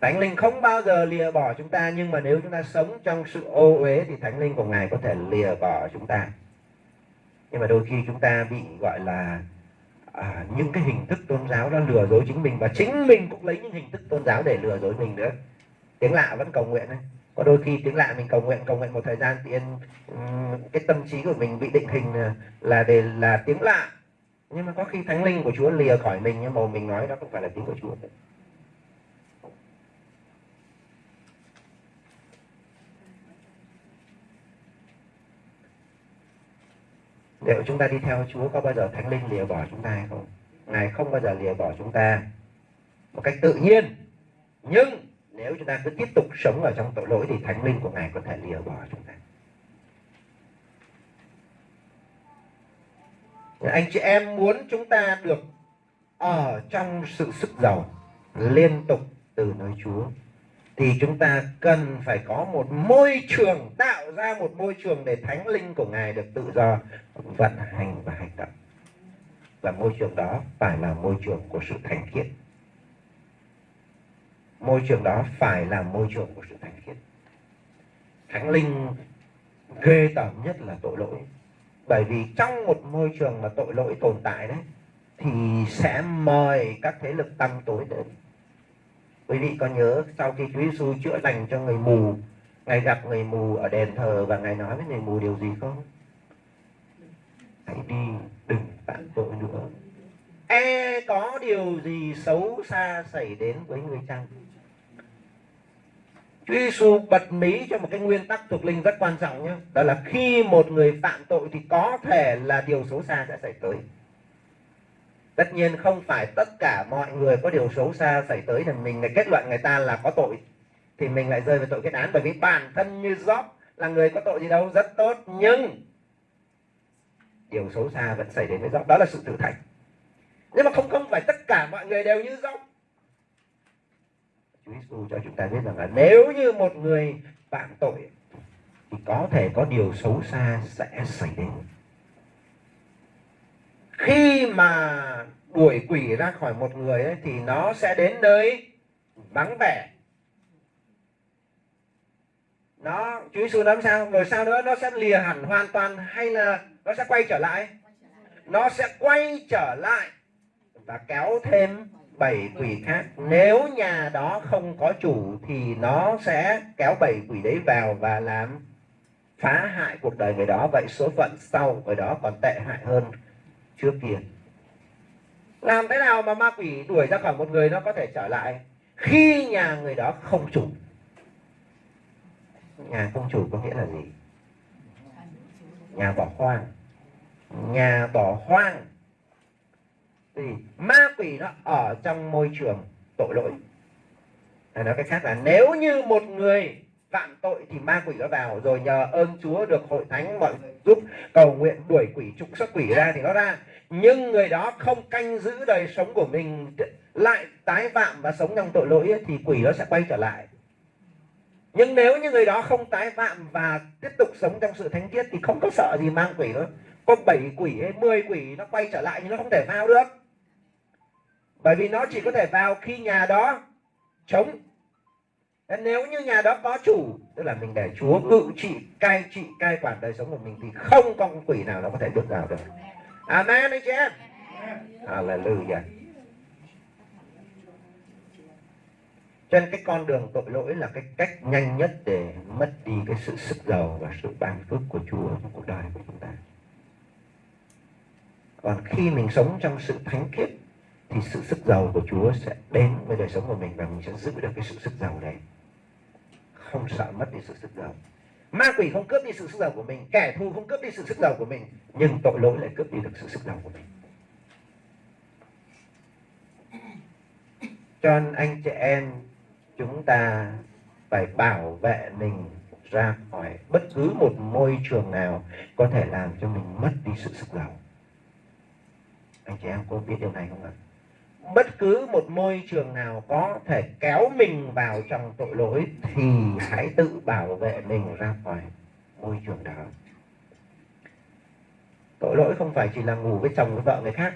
thánh linh không bao giờ lìa bỏ chúng ta nhưng mà nếu chúng ta sống trong sự ô uế thì thánh linh của ngài có thể lìa bỏ chúng ta. Nhưng mà đôi khi chúng ta bị gọi là à, những cái hình thức tôn giáo đó lừa dối chính mình và chính mình cũng lấy những hình thức tôn giáo để lừa dối mình nữa. Tiếng lạ vẫn cầu nguyện đấy có đôi khi tiếng lạ mình cầu nguyện cầu nguyện một thời gian thì cái tâm trí của mình bị định hình à, là để là tiếng lạ. Nhưng mà có khi thánh linh của Chúa lìa khỏi mình nhưng mà mình nói đó không phải là tiếng của Chúa. Đấy. Liệu chúng ta đi theo Chúa có bao giờ Thánh Linh lìa bỏ chúng ta hay không? Ngài không bao giờ lìa bỏ chúng ta một cách tự nhiên. Nhưng nếu chúng ta cứ tiếp tục sống ở trong tội lỗi thì Thánh Linh của Ngài có thể lìa bỏ chúng ta. Anh chị em muốn chúng ta được ở trong sự sức giàu liên tục từ nơi Chúa thì chúng ta cần phải có một môi trường, tạo ra một môi trường để thánh linh của ngài được tự do vận hành và hành động. Và môi trường đó phải là môi trường của sự thánh khiết. Môi trường đó phải là môi trường của sự thánh khiết. Thánh linh ghê tởm nhất là tội lỗi. Bởi vì trong một môi trường mà tội lỗi tồn tại đấy, thì sẽ mời các thế lực tăng tối đến quý vị có nhớ sau khi Chúa Giêsu chữa lành cho người mù ngài gặp người mù ở đền thờ và ngài nói với người mù điều gì không? Hãy đi đừng phạm tội nữa. E có điều gì xấu xa xảy đến với người chăng? Chúa Giêsu bật mí cho một cái nguyên tắc thuộc linh rất quan trọng nhé. Đó là khi một người phạm tội thì có thể là điều xấu xa sẽ xảy tới tất nhiên không phải tất cả mọi người có điều xấu xa xảy tới thì mình lại kết luận người ta là có tội, thì mình lại rơi vào tội kết án. Bởi vì bản thân như Job là người có tội gì đâu, rất tốt. Nhưng điều xấu xa vẫn xảy đến với Job. Đó là sự thử thách. Nhưng mà không không phải tất cả mọi người đều như Job. Chúa Giêsu cho chúng ta biết rằng là nếu như một người phạm tội thì có thể có điều xấu xa sẽ xảy đến khi mà đuổi quỷ ra khỏi một người ấy, thì nó sẽ đến nơi vắng vẻ. Nó chú Giêsu nói sao? Rồi sao nữa nó sẽ lìa hẳn hoàn toàn hay là nó sẽ quay trở lại? Nó sẽ quay trở lại và kéo thêm bảy quỷ khác. Nếu nhà đó không có chủ thì nó sẽ kéo bảy quỷ đấy vào và làm phá hại cuộc đời người đó. Vậy số phận sau người đó còn tệ hại hơn trước kia. Làm thế nào mà ma quỷ đuổi ra khỏi một người nó có thể trở lại khi nhà người đó không chủ? Nhà không chủ có nghĩa là gì? Nhà bỏ hoang. Nhà bỏ hoang. Thì ma quỷ nó ở trong môi trường tội lỗi. Nói cách khác là nếu như một người phạm tội thì ma quỷ nó vào rồi nhờ ơn Chúa được hội thánh mọi giúp cầu nguyện đuổi quỷ trục xuất quỷ ra thì nó ra. Nhưng người đó không canh giữ đời sống của mình lại tái phạm và sống trong tội lỗi ấy, thì quỷ nó sẽ quay trở lại. Nhưng nếu như người đó không tái phạm và tiếp tục sống trong sự thánh khiết thì không có sợ gì mang quỷ nữa. Có bảy quỷ hay 10 quỷ nó quay trở lại nhưng nó không thể vào được. Bởi vì nó chỉ có thể vào khi nhà đó chống nếu như nhà đó có chủ, tức là mình để chúa cự trị, cai trị, cai quản đời sống của mình thì không con quỷ nào nó có thể bước vào được amen, anh chị em hallelujah cho nên cái con đường tội lỗi là cái cách nhanh nhất để mất đi cái sự sức giàu và sự ban phước của Chúa trong cuộc đời của chúng ta. Còn khi mình sống trong sự thánh khiết, thì sự sức giàu của Chúa sẽ đến với đời sống của mình và mình sẽ giữ được cái sự sức giàu này. Không sợ mất đi sự sức giàu. Ma quỷ không cướp đi sự sức giàu của mình, kẻ thù không cướp đi sự sức giàu của mình, nhưng tội lỗi lại cướp đi được sự sức giàu của mình. Cho nên anh chị em chúng ta phải bảo vệ mình ra khỏi bất cứ một môi trường nào có thể làm cho mình mất đi sự sức giàu anh chị em có biết điều này không ạ bất cứ một môi trường nào có thể kéo mình vào trong tội lỗi thì hãy tự bảo vệ mình ra khỏi môi trường đó. Tội lỗi không phải chỉ là ngủ với chồng với vợ người khác.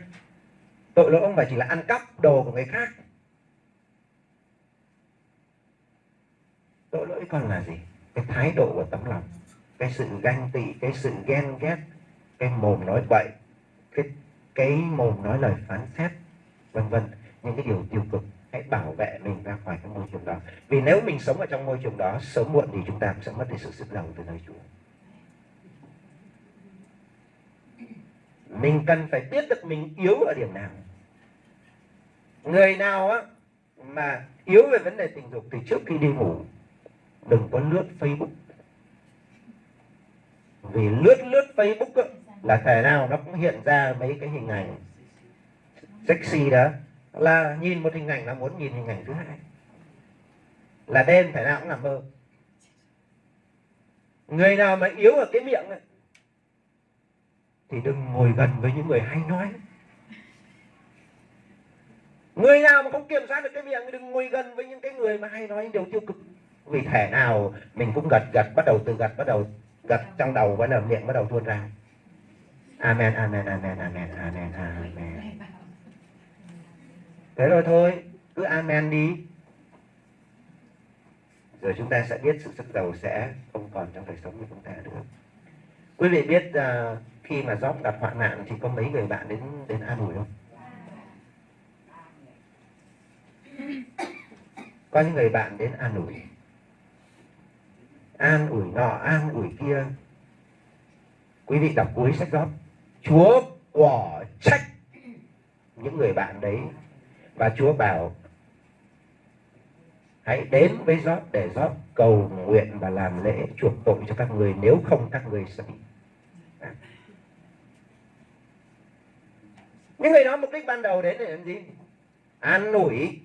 Tội lỗi không phải chỉ là ăn cắp đồ của người khác. Tội lỗi còn là gì? Cái thái độ của tấm lòng, cái sự ganh tị, cái sự ghen ghét, cái mồm nói bậy, cái cái mồm nói lời phán xét vân vân. Những cái điều tiêu cực, hãy bảo vệ mình ra khỏi cái môi trường đó. Vì nếu mình sống ở trong môi trường đó, sớm muộn thì chúng ta cũng sẽ mất đi sự sức đầu từ nơi Chúa. Mình cần phải biết được mình yếu ở điểm nào. Người nào á, mà yếu về vấn đề tình dục thì trước khi đi ngủ, đừng có lướt Facebook. Vì lướt lướt Facebook á, là thể nào nó cũng hiện ra mấy cái hình ảnh sexy đó, là nhìn một hình ảnh là muốn nhìn hình ảnh thứ hai. Là đêm thể nào cũng làm mơ. Người nào mà yếu ở cái miệng này thì đừng ngồi gần với những người hay nói. Người nào mà không kiểm soát được cái miệng thì đừng ngồi gần với những cái người mà hay nói những điều tiêu cực. Vì thể nào mình cũng gật gật, bắt đầu từ gật, bắt đầu gật trong đầu, bắt đầu miệng bắt đầu tuôn ra. Amen amen amen amen amen amen thế rồi thôi cứ amen đi. Rồi chúng ta sẽ biết sự sức giàu sẽ không còn trong đời sống của chúng ta nữa. Quý vị biết uh, khi mà Job gặp hoạn nạn thì có mấy người bạn đến đến an ủi không? Có những người bạn đến an ủi. An ủi nọ an ủi kia. Quý vị đọc cuối sách Job. Chúa quả trách những người bạn đấy và Chúa bảo hãy đến với Job để Job cầu nguyện và làm lễ chuộc tội cho các người nếu không các người sẽ bị. Những người đó mục đích ban đầu đến để làm gì? An ủi.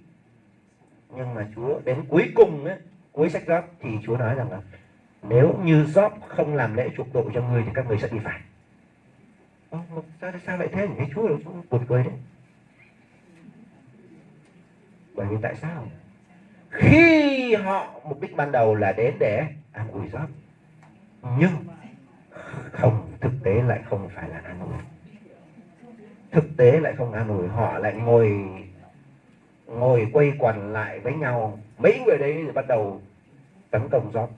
Nhưng mà Chúa đến cuối cùng ấy, cuối sách Job thì Chúa nói rằng là nếu như Job không làm lễ chuộc tội cho người thì các người sẽ bị phạt. Ô, sao, sao lại thế nhỉ? Chúa là Chúa buồn cười đấy bởi vì tại sao? Khi họ mục đích ban đầu là đến để ăn ủi giót nhưng không, thực tế lại không phải là an ủi. Thực tế lại không an ủi, họ lại ngồi ngồi quay quần lại với nhau. Mấy người đấy bắt đầu tấn công giót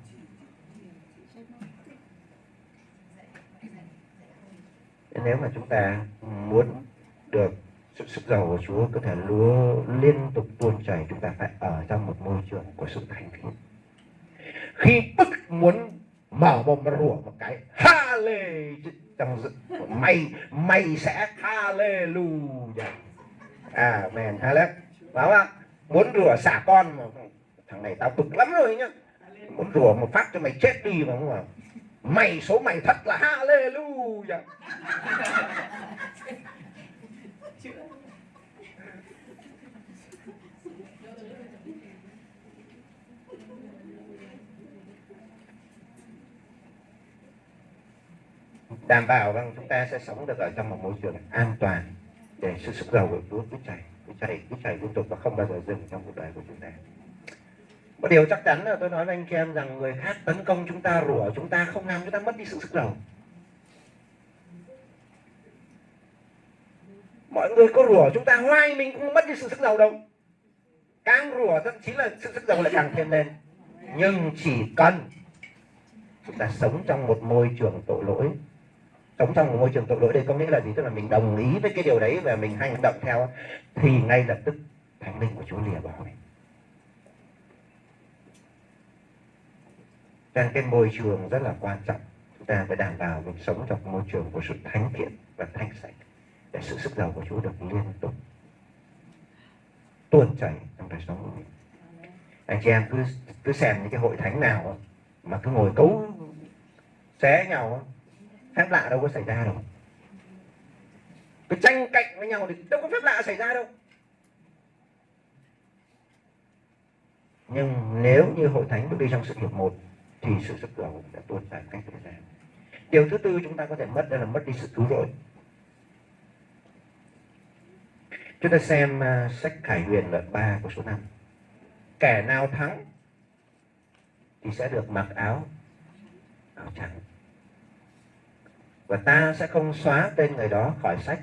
nếu mà chúng ta muốn được sự sức giàu của Chúa có thể lúa liên tục tuôn chảy, chúng ta phải ở trong một môi trường của sự thành kính khi tức muốn mở mồm mà rủa một cái ha lê trong mày mày sẽ ha lê lu à mèn ha lê phải không muốn rủa xả con mà, thằng này tao bực lắm rồi nhá. Muốn rủa một phát cho mày chết đi mà không mà mày số mày thật là ha lê lu đảm bảo rằng chúng ta sẽ sống được ở trong một môi trường an toàn để sự sức giàu của Chúa cứ chảy cứ chảy cứ chảy liên tục và không bao giờ dừng trong cuộc đời của chúng ta. Một điều chắc chắn là tôi nói với anh chị em rằng người khác tấn công chúng ta, rủa chúng ta, không làm chúng ta mất đi sự sức giàu mọi người có rủa chúng ta hoài mình cũng mất đi sự sức giàu đâu. Càng rủa thậm chí là sự sức giàu lại càng thêm lên. Nhưng chỉ cần chúng ta sống trong một môi trường tội lỗi. Sống trong một môi trường tội lỗi đây có nghĩa là gì? Tức là mình đồng ý với cái điều đấy và mình hành động theo, thì ngay lập tức thánh linh của Chúa lìa bỏ mình. Nên cái môi trường rất là quan trọng. Chúng ta phải đảm bảo mình sống trong môi trường của sự thánh thiện và thanh sạch để sự sức giàu của Chúa được liên tục tuôn chảy trong đời sống của mình. Anh chị em cứ cứ xem những cái hội thánh nào mà cứ ngồi cấu xé nhau, phép lạ đâu có xảy ra đâu. Cái tranh cạnh với nhau thì đâu có phép lạ xảy ra đâu. Nhưng nếu như hội thánh bước đi trong sự hiệp một thì sự sức giàu đã tuôn chảy cách thời gian. điều thứ tư chúng ta có thể mất, đó là mất đi sự cứu rỗi. Chúng ta xem uh, sách khải huyền đoạn 3 của số 5 kẻ nào thắng thì sẽ được mặc áo áo trắng. Và ta sẽ không xóa tên người đó khỏi sách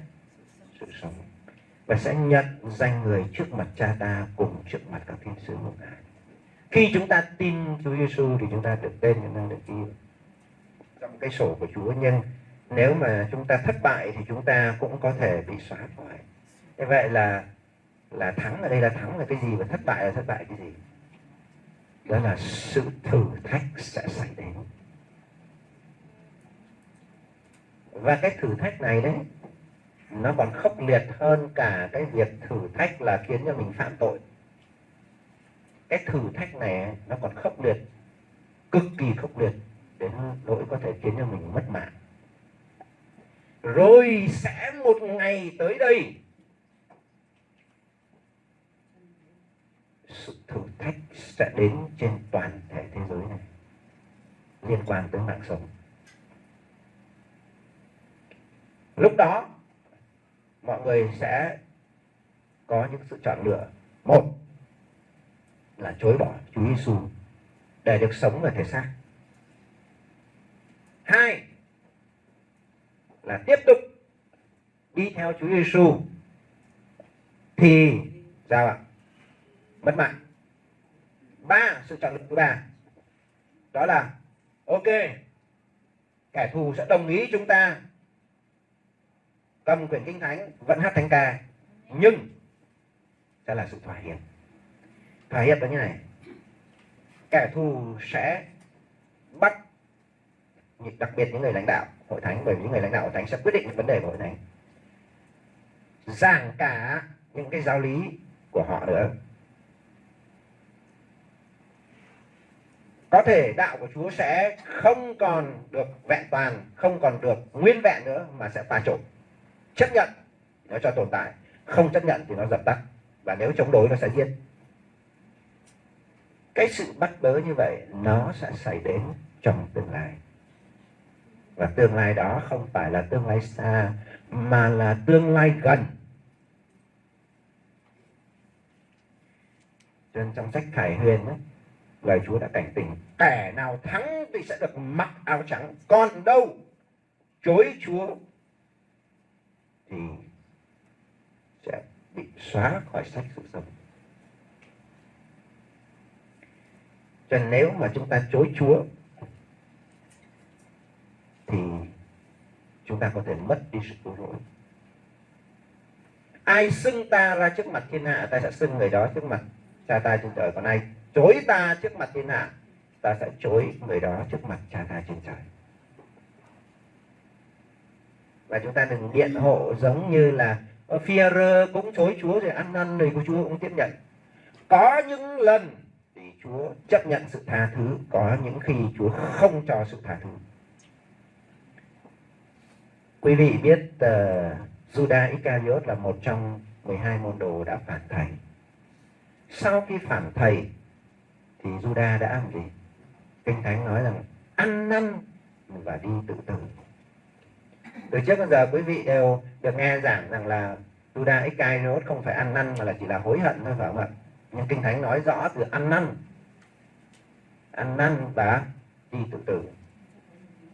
sự sống và sẽ nhận danh người trước mặt cha ta cùng trước mặt các thiên sứ ngục ngài khi chúng ta tin Chúa Giêsu thì chúng ta được tên chúng ta được ghi trong cái sổ của Chúa nhưng nếu mà chúng ta thất bại thì chúng ta cũng có thể bị xóa khỏi như vậy là là thắng ở đây là thắng là cái gì và thất bại là thất bại cái gì? Đó là sự thử thách sẽ xảy đến. Và cái thử thách này đấy, nó còn khốc liệt hơn cả cái việc thử thách là khiến cho mình phạm tội. Cái thử thách này nó còn khốc liệt, cực kỳ khốc liệt đến nỗi có thể khiến cho mình mất mạng. Rồi sẽ một ngày tới đây sự thử thách sẽ đến trên toàn thể thế giới này. Liên quan tới mạng sống. Lúc đó, mọi người sẽ có những sự chọn lựa. Một là chối bỏ Chúa Giêsu để được sống ở thể xác. Hai là tiếp tục đi theo Chúa Giêsu thì, sao ạ? Mất mãn. Ba, sự chọn lựa thứ ba đó là, ok, kẻ thù sẽ đồng ý chúng ta cầm quyển kinh thánh vẫn hát thánh ca, nhưng sẽ là sự thỏa hiệp. Thỏa hiệp là như này. Kẻ thù sẽ bắt đặc biệt những người lãnh đạo hội thánh, bởi vì những người lãnh đạo hội thánh sẽ quyết định những vấn đề của hội thánh. Giảng cả những cái giáo lý của họ nữa. Có thể đạo của Chúa sẽ không còn được vẹn toàn, không còn được nguyên vẹn nữa mà sẽ pha trộn. Chấp nhận nó cho tồn tại, không chấp nhận thì nó dập tắt và nếu chống đối nó sẽ giết. Cái sự bắt bớ như vậy nó sẽ xảy đến trong tương lai. Và tương lai đó không phải là tương lai xa mà là tương lai gần. Trên trong sách Khải Huyền ấy, lời Chúa đã cảnh tỉnh. Kẻ nào thắng thì sẽ được mặc áo trắng. Còn đâu, chối Chúa thì sẽ bị xóa khỏi sách sự sống cho nên nếu mà chúng ta chối Chúa thì chúng ta có thể mất đi sự cứu rỗi. Ai xưng ta ra trước mặt thiên hạ, ta sẽ xưng người đó trước mặt cha ta trên trời. Còn ai chối ta trước mặt thiên hạ ta sẽ chối người đó trước mặt cha ta trên trời. Và chúng ta đừng biện hộ giống như là Führer cũng chối Chúa rồi ăn năn rồi của Chúa cũng tiếp nhận. Có những lần thì Chúa chấp nhận sự tha thứ có những khi Chúa không cho sự tha thứ. Quý vị biết ờ, uh, Judas Iscariot là một trong 12 môn đồ đã phản thầy. Sau khi phản thầy thì Juda đã làm gì kinh thánh nói rằng, ăn năn và đi tự tử. Từ trước đến giờ, quý vị đều được nghe giảng rằng là Juda Iscariot không phải ăn năn mà là chỉ là hối hận thôi, phải không ạ? Nhưng kinh thánh nói rõ từ ăn năn. Ăn năn và đi tự tử.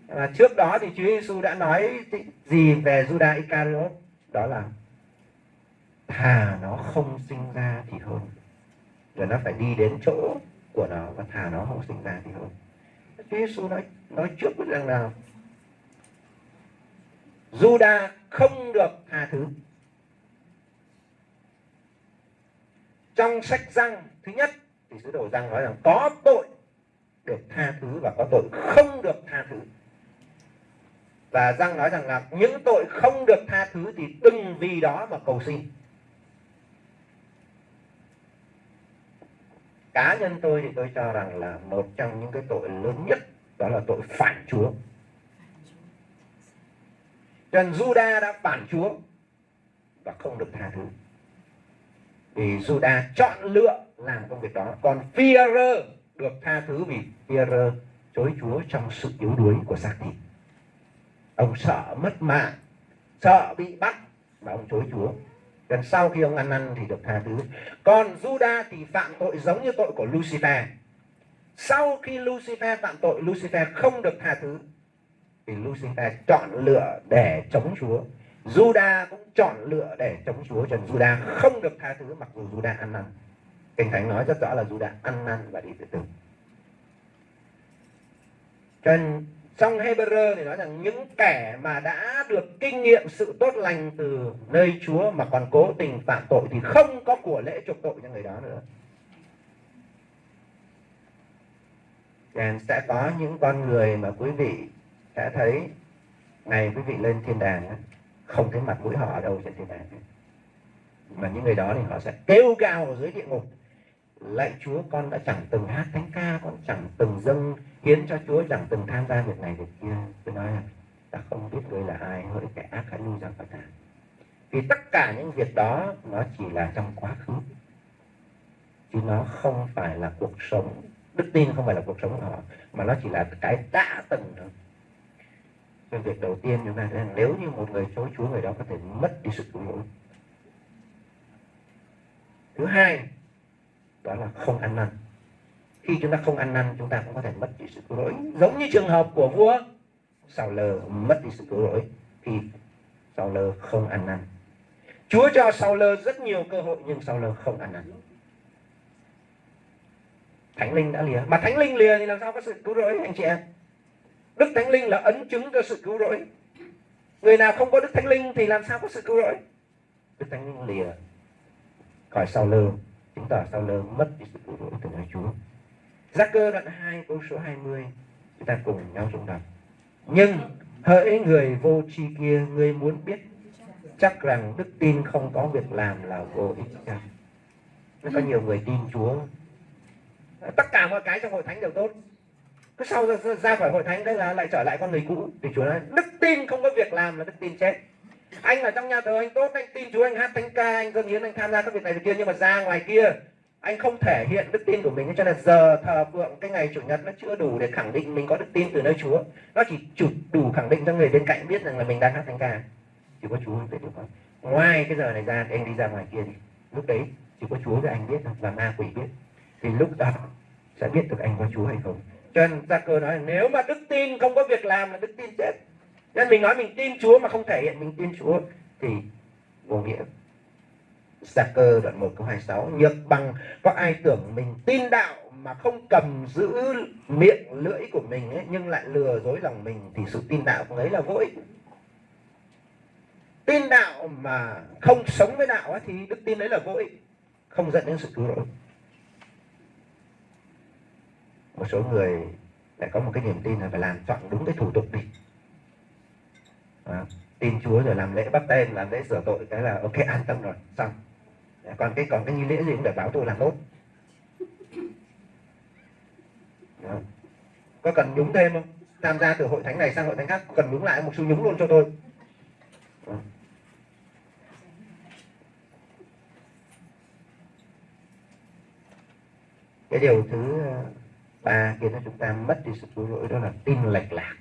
Và trước đó thì Chúa Giêsu đã nói gì về Juda Iscariot đó là, thà nó không sinh ra thì hơn. Rồi nó phải đi đến chỗ của nó và thà nó không sinh ra thì hơn Chúa Giêsu nói nói trước rằng là Juda không được tha thứ. Trong sách răng thứ nhất thì sứ đồ răng nói rằng có tội được tha thứ và có tội không được tha thứ. Và răng nói rằng là những tội không được tha thứ thì đừng vì đó mà cầu xin. Cá nhân tôi thì tôi cho rằng là một trong những cái tội lớn nhất đó là tội phản chúa. Trần Juda đã phản chúa và không được tha thứ. Vì Juda chọn lựa làm công việc đó. Còn Führer được tha thứ vì Führer chối chúa trong sự yếu đuối của xác thịt. Ông sợ mất mạng, sợ bị bắt và ông chối chúa. Gần sau khi ông ăn năn thì được tha thứ. Còn Juda thì phạm tội giống như tội của Lucifer. Sau khi Lucifer phạm tội, Lucifer không được tha thứ. Thì Lucifer chọn lựa để chống Chúa. Juda cũng chọn lựa để chống Chúa. Cho Juda không được tha thứ mặc dù Juda ăn năn. Kinh Thánh nói rất rõ là Juda ăn năn và đi tự tử. Cho nên trong Hebrew thì nói rằng những kẻ mà đã được kinh nghiệm sự tốt lành từ nơi Chúa mà còn cố tình phạm tội thì không có của lễ chuộc tội cho người đó nữa. And sẽ có những con người mà quý vị sẽ thấy, ngày quý vị lên thiên đàng không thấy mặt mũi họ ở đâu trên thiên đàng mà những người đó thì họ sẽ kêu gào ở dưới địa ngục lạy Chúa, con đã chẳng từng hát thánh ca, con chẳng từng dâng hiến cho Chúa, chẳng từng tham gia việc này việc kia. Tôi nói là ta không biết người là ai, hỡi kẻ ác, hãy lui ra khỏi ta vì tất cả những việc đó, nó chỉ là trong quá khứ. Chứ nó không phải là cuộc sống, đức tin không phải là cuộc sống của họ, mà nó chỉ là cái đã từng thôi. Cho việc đầu tiên chúng ta thấy nếu như một người chối Chúa, người đó có thể mất đi sự cứu rỗi. Thứ hai đó là không ăn năn. Khi chúng ta không ăn năn, chúng ta cũng có thể mất đi sự cứu rỗi. Giống như trường hợp của vua, Sào lờ mất đi sự cứu rỗi thì Sào lờ không ăn năn. Chúa cho Sào lờ rất nhiều cơ hội, nhưng Sào lờ không ăn năn. Thánh linh đã lìa. Mà Thánh linh lìa thì làm sao có sự cứu rỗi, anh chị em? Đức thánh linh là ấn chứng cho sự cứu rỗi. Người nào không có đức thánh linh thì làm sao có sự cứu rỗi? Đức thánh linh lìa. Khỏi sau lơ chứng tỏ sau lơ mất đi sự cứu rỗi từ nơi chúa. Gia cơ đoạn 2 câu số 20 chúng ta cùng nhau dùng đọc. Nhưng hỡi người vô tri kia ngươi muốn biết chắc rằng đức tin không có việc làm là vô ích chăng có nhiều người tin chúa. Tất cả mọi cái trong hội thánh đều tốt. Cứ sau ra, ra khỏi hội thánh đấy là lại trở lại con người cũ. Thì chúa nói đức tin không có việc làm là đức tin chết anh ở trong nhà thờ anh tốt, anh tin chúa, anh hát thánh ca, anh dâng hiến, anh tham gia các việc này việc kia. Nhưng mà ra ngoài kia, anh không thể hiện đức tin của mình. Cho nên giờ thờ phượng cái ngày chủ nhật nó chưa đủ để khẳng định mình có đức tin từ nơi chúa. Nó chỉ chủ đủ khẳng định cho người bên cạnh biết rằng là mình đang hát thánh ca. Chỉ có chúa biết được không ngoài cái giờ này ra thì anh đi ra ngoài kia đi. Lúc đấy chỉ có chúa với anh biết và ma quỷ biết. Thì lúc đó sẽ biết được anh có chúa hay không. Cho nên gia cơ nói, nếu mà đức tin không có việc làm là đức tin chết nên mình nói mình tin chúa mà không thể hiện mình tin chúa. Thì vô nghĩa. Gia cơ đoạn 1 câu 26 Nhược bằng có ai tưởng mình tin đạo mà không cầm giữ miệng lưỡi của mình ấy, nhưng lại lừa dối lòng mình thì sự tin đạo của ấy là vô ích. Tin đạo mà không sống với đạo ấy, thì đức tin đấy là vô ích không dẫn đến sự cứu rỗi. Một số người lại có một cái niềm tin là phải làm chọn đúng cái thủ tục đi à, tin Chúa rồi làm lễ bắt tên làm lễ sửa tội cái là ok an tâm rồi xong. Dạ, còn cái còn cái nghi lễ gì cũng để báo tôi làm tốt. À. có cần nhúng thêm không? Tham gia từ hội thánh này sang hội thánh khác cần nhúng lại một số nhúng luôn cho tôi? À. cái điều thứ ờ, ba khiến cho chúng ta mất đi sự cứu rỗi đó là tin lệch lạc.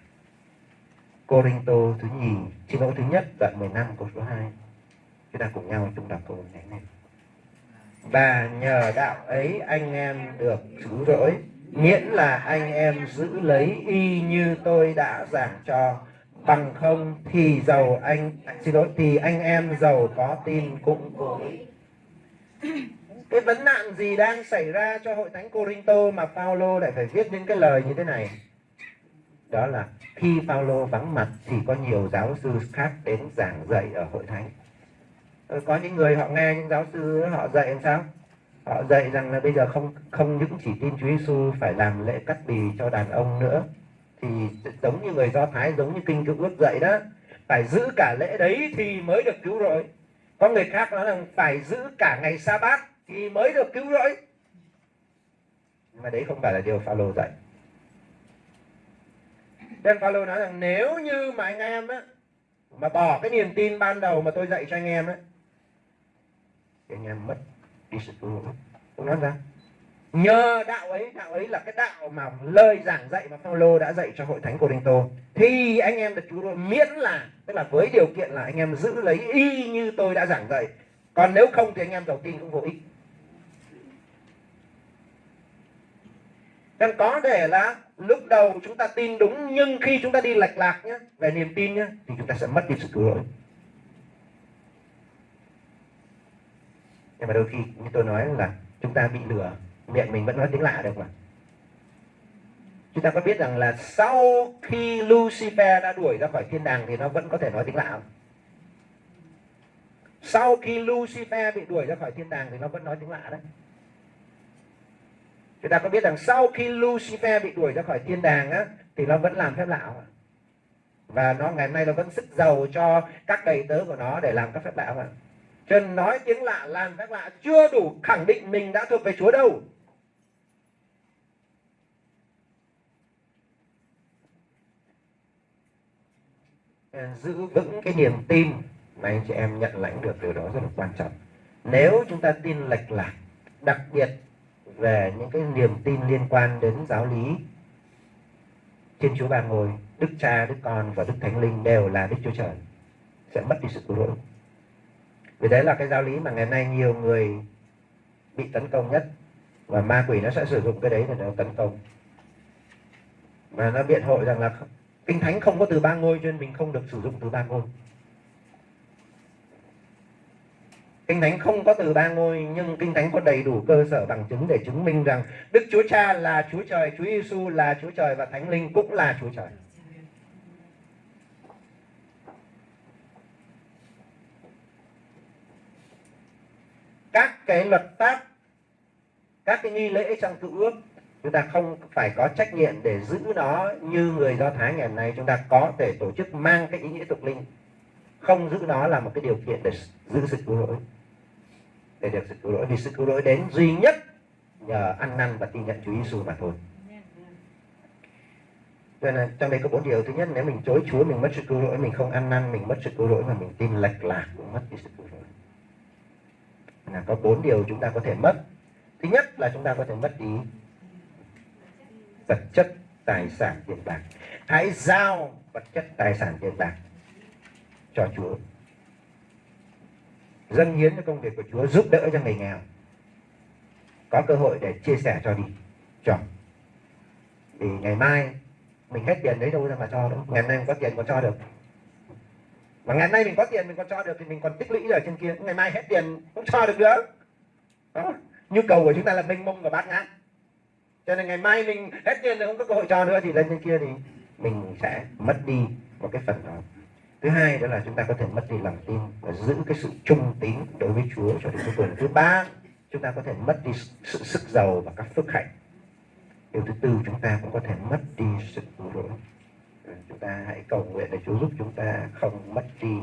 Corinto thứ nhì xin lỗi thứ nhất đoạn 15 câu số 2 chúng ta cùng nhau chúng đọc câu này này. Và nhờ đạo ấy anh em được cứu rỗi, miễn là anh em giữ lấy y như tôi đã giảng cho. Bằng không thì giàu anh, xin lỗi, thì anh em giàu có tin cũng vô ích. Cái vấn nạn gì đang xảy ra cho hội thánh Corinto mà Paulo lại phải viết những cái lời như thế này? Đó là khi Phaolô vắng mặt thì có nhiều giáo sư khác đến giảng dạy ở hội thánh. Ờ, có những người họ nghe những giáo sư họ dạy làm sao? Họ dạy rằng là bây giờ không không những chỉ tin Chúa Giêsu phải làm lễ cắt bì cho đàn ông nữa, thì giống như người Do Thái, giống như kinh cựu ước dạy đó, phải giữ cả lễ đấy thì mới được cứu rỗi. Có người khác nói rằng phải giữ cả ngày sa bát thì mới được cứu rỗi. Mà đấy không phải là điều Phaolô dạy nên Phaolô nói rằng, nếu như mà anh em á, mà bỏ cái niềm tin ban đầu mà tôi dạy cho anh em á, thì anh em mất đi sự cứu rỗi tôi nói ra, nhờ đạo ấy đạo ấy là cái đạo mà lời giảng dạy mà Phaolô đã dạy cho hội thánh Corinto, thì anh em được cứu rỗi miễn là, tức là với điều kiện là anh em giữ lấy y như tôi đã giảng dạy. Còn nếu không thì anh em đầu tin cũng vô ích. Nên có thể là lúc đầu chúng ta tin đúng, nhưng khi chúng ta đi lệch lạc nhé về niềm tin nhé thì chúng ta sẽ mất đi sự cứu rỗi. Nhưng mà đôi khi như tôi nói là chúng ta bị lừa, miệng mình vẫn nói tiếng lạ được mà. Chúng ta có biết rằng là sau khi Lucifer đã đuổi ra khỏi thiên đàng thì nó vẫn có thể nói tiếng lạ không? sau khi Lucifer bị đuổi ra khỏi thiên đàng thì nó vẫn nói tiếng lạ đấy chúng ta có biết rằng sau khi Lucifer bị đuổi ra khỏi thiên đàng á, thì nó vẫn làm phép lạ. Và nó ngày hôm nay nó vẫn sức giàu cho các đầy tớ của nó để làm các phép lạ mà. Cho nên nói tiếng lạ làm phép lạ chưa đủ khẳng định mình đã thuộc về Chúa đâu. Giữ vững cái niềm tin mà anh chị em nhận lãnh được điều đó rất là quan trọng. Nếu chúng ta tin lệch lạc, đặc biệt về những cái niềm tin liên quan đến giáo lý Thiên Chúa Ba Ngôi, Đức Cha, Đức Con và Đức Thánh Linh đều là Đức Chúa Trời sẽ mất đi sự cứu rỗi. Vì đấy là cái giáo lý mà ngày nay nhiều người bị tấn công nhất và ma quỷ nó sẽ sử dụng cái đấy để nó tấn công. Và nó biện hộ rằng là Kinh Thánh không có từ ba ngôi cho nên mình không được sử dụng từ ba ngôi. Kinh Thánh không có từ ba ngôi nhưng Kinh Thánh có đầy đủ cơ sở bằng chứng để chứng minh rằng Đức Chúa Cha là Chúa Trời, Chúa Giêsu là Chúa Trời và Thánh Linh cũng là Chúa Trời. Các cái luật pháp, các cái nghi lễ trong cựu ước chúng ta không phải có trách nhiệm để giữ nó như người Do Thái ngày nay. Chúng ta có thể tổ chức mang cái ý nghĩa tục linh. Không giữ nó là một cái điều kiện để giữ sự cứu rỗi để được sự cứu rỗi vì sự cứu rỗi đến duy nhất nhờ ăn năn và tin nhận Chúa Giêsu mà thôi. Cho nên trong đây có bốn điều. Thứ nhất, nếu mình chối Chúa, mình mất sự cứu rỗi, mình không ăn năn, mình mất sự cứu rỗi mà mình tin lệch lạc cũng mất đi sự cứu rỗi. Là có bốn điều chúng ta có thể mất. Thứ nhất là chúng ta có thể mất đi vật chất, tài sản tiền bạc. Hãy giao vật chất, tài sản tiền bạc cho Chúa dâng hiến cho công việc của Chúa, giúp đỡ cho người nghèo. Có cơ hội để chia sẻ cho đi. Cho vì ngày mai, mình hết tiền đấy đâu ra mà cho đâu ngày nay mình có tiền còn cho được. Mà ngày nay mình có tiền, mình còn cho được thì mình còn tích lũy ở trên kia. Ngày mai hết tiền cũng cho được nữa đó. nhu cầu của chúng ta là mênh mông và bát ngát. Cho nên ngày mai mình hết tiền rồi không có cơ hội cho nữa thì lên trên kia thì mình sẽ mất đi một cái phần đó thứ hai đó là chúng ta có thể mất đi lòng tin và giữ cái sự trung tín đối với Chúa cho đến cuối cùng thứ ba, chúng ta có thể mất đi sự sức giàu và các phước hạnh. Điều thứ tư, chúng ta cũng có thể mất đi sự cứu rỗi. Ờ, chúng ta hãy cầu nguyện để Chúa giúp chúng ta không mất đi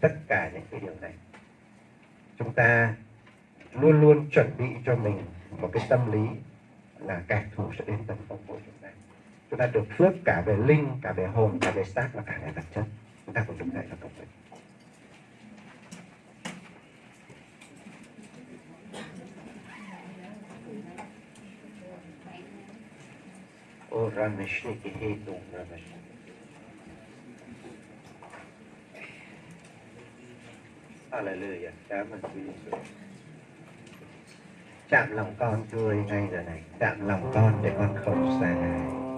tất cả những cái điều này. Chúng ta luôn luôn chuẩn bị cho mình một cái tâm lý là kẻ thù sẽ đến tấn công của chúng ta. Chúng ta được phước cả về linh, cả về hồn, cả về xác và cả về vật chất chúng ta cùng đứng dậy và cầu nguyện O Rameshniki Hetung Rameshniki. Hallelujah, Cảm ơn Chúa Giêsu Chạm lòng con Chúa ơi, ngay giờ này. Chạm lòng con để con không xa ngài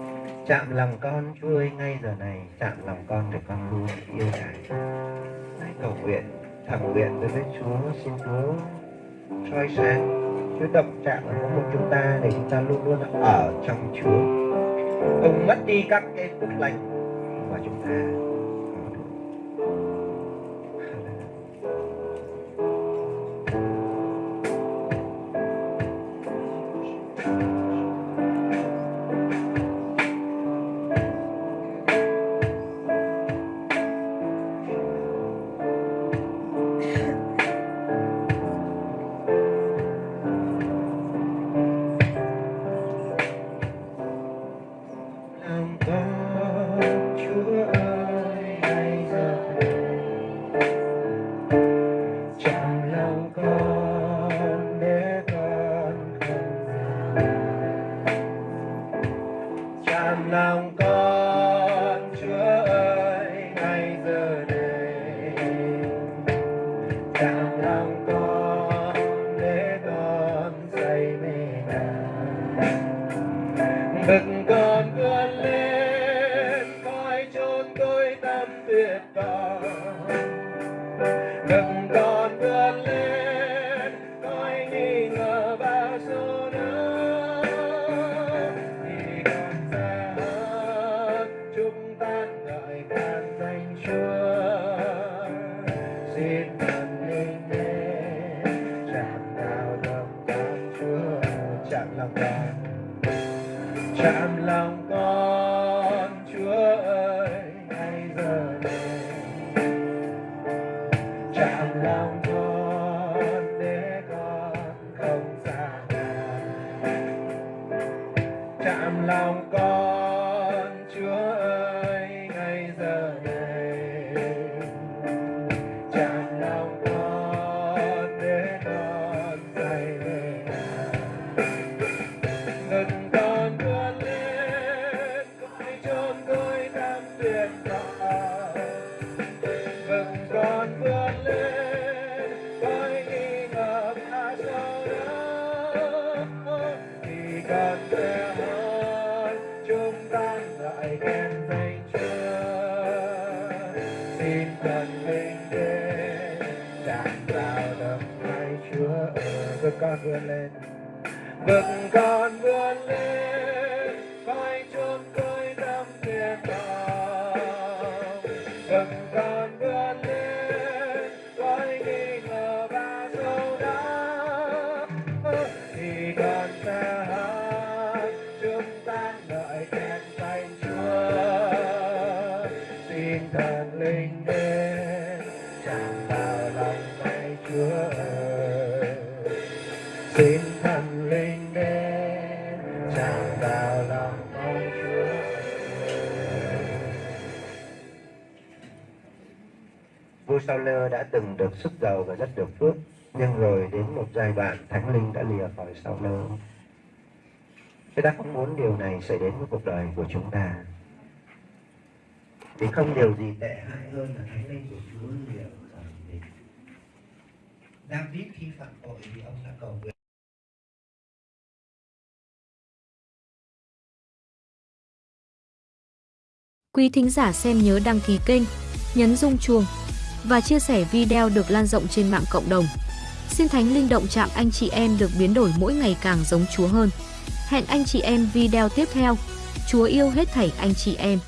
Chạm lòng con Chúa ơi ngay giờ này, Chạm lòng con để con luôn yêu Ngài Hãy cầu nguyện thầm nguyện đối với Chúa, Xin Chúa soi sáng, Chúa động chạm vào mỗi một chúng ta Để chúng ta luôn luôn ở trong Chúa. Không mất đi các cái phúc lành Mà chúng ta. tuyệt vời mừng con vươn lên coi nghi ngờ ngã sau đó. Thì con sẽ hơn, chúng ta lại khen danh chúa xin thần linh đến giảng vào lòng hai chúa ở vượt con vươn lên. Vượt con từng được sức giàu và rất được phước. Nhưng rồi đến một giai đoạn thánh linh đã lìa khỏi sau lưng. Chúng ta không muốn điều này xảy đến với cuộc đời của chúng ta. Vì không điều gì tệ hại hơn là thánh linh của Chúa lìa khỏi mình. David khi phạm tội thì ông đã cầu nguyện. Quý thính giả xem nhớ đăng ký kênh, nhấn rung chuông và chia sẻ video được lan rộng trên mạng cộng đồng. Xin Thánh Linh động chạm anh chị em được biến đổi mỗi ngày càng giống Chúa hơn. Hẹn anh chị em video tiếp theo. Chúa yêu hết thảy anh chị em.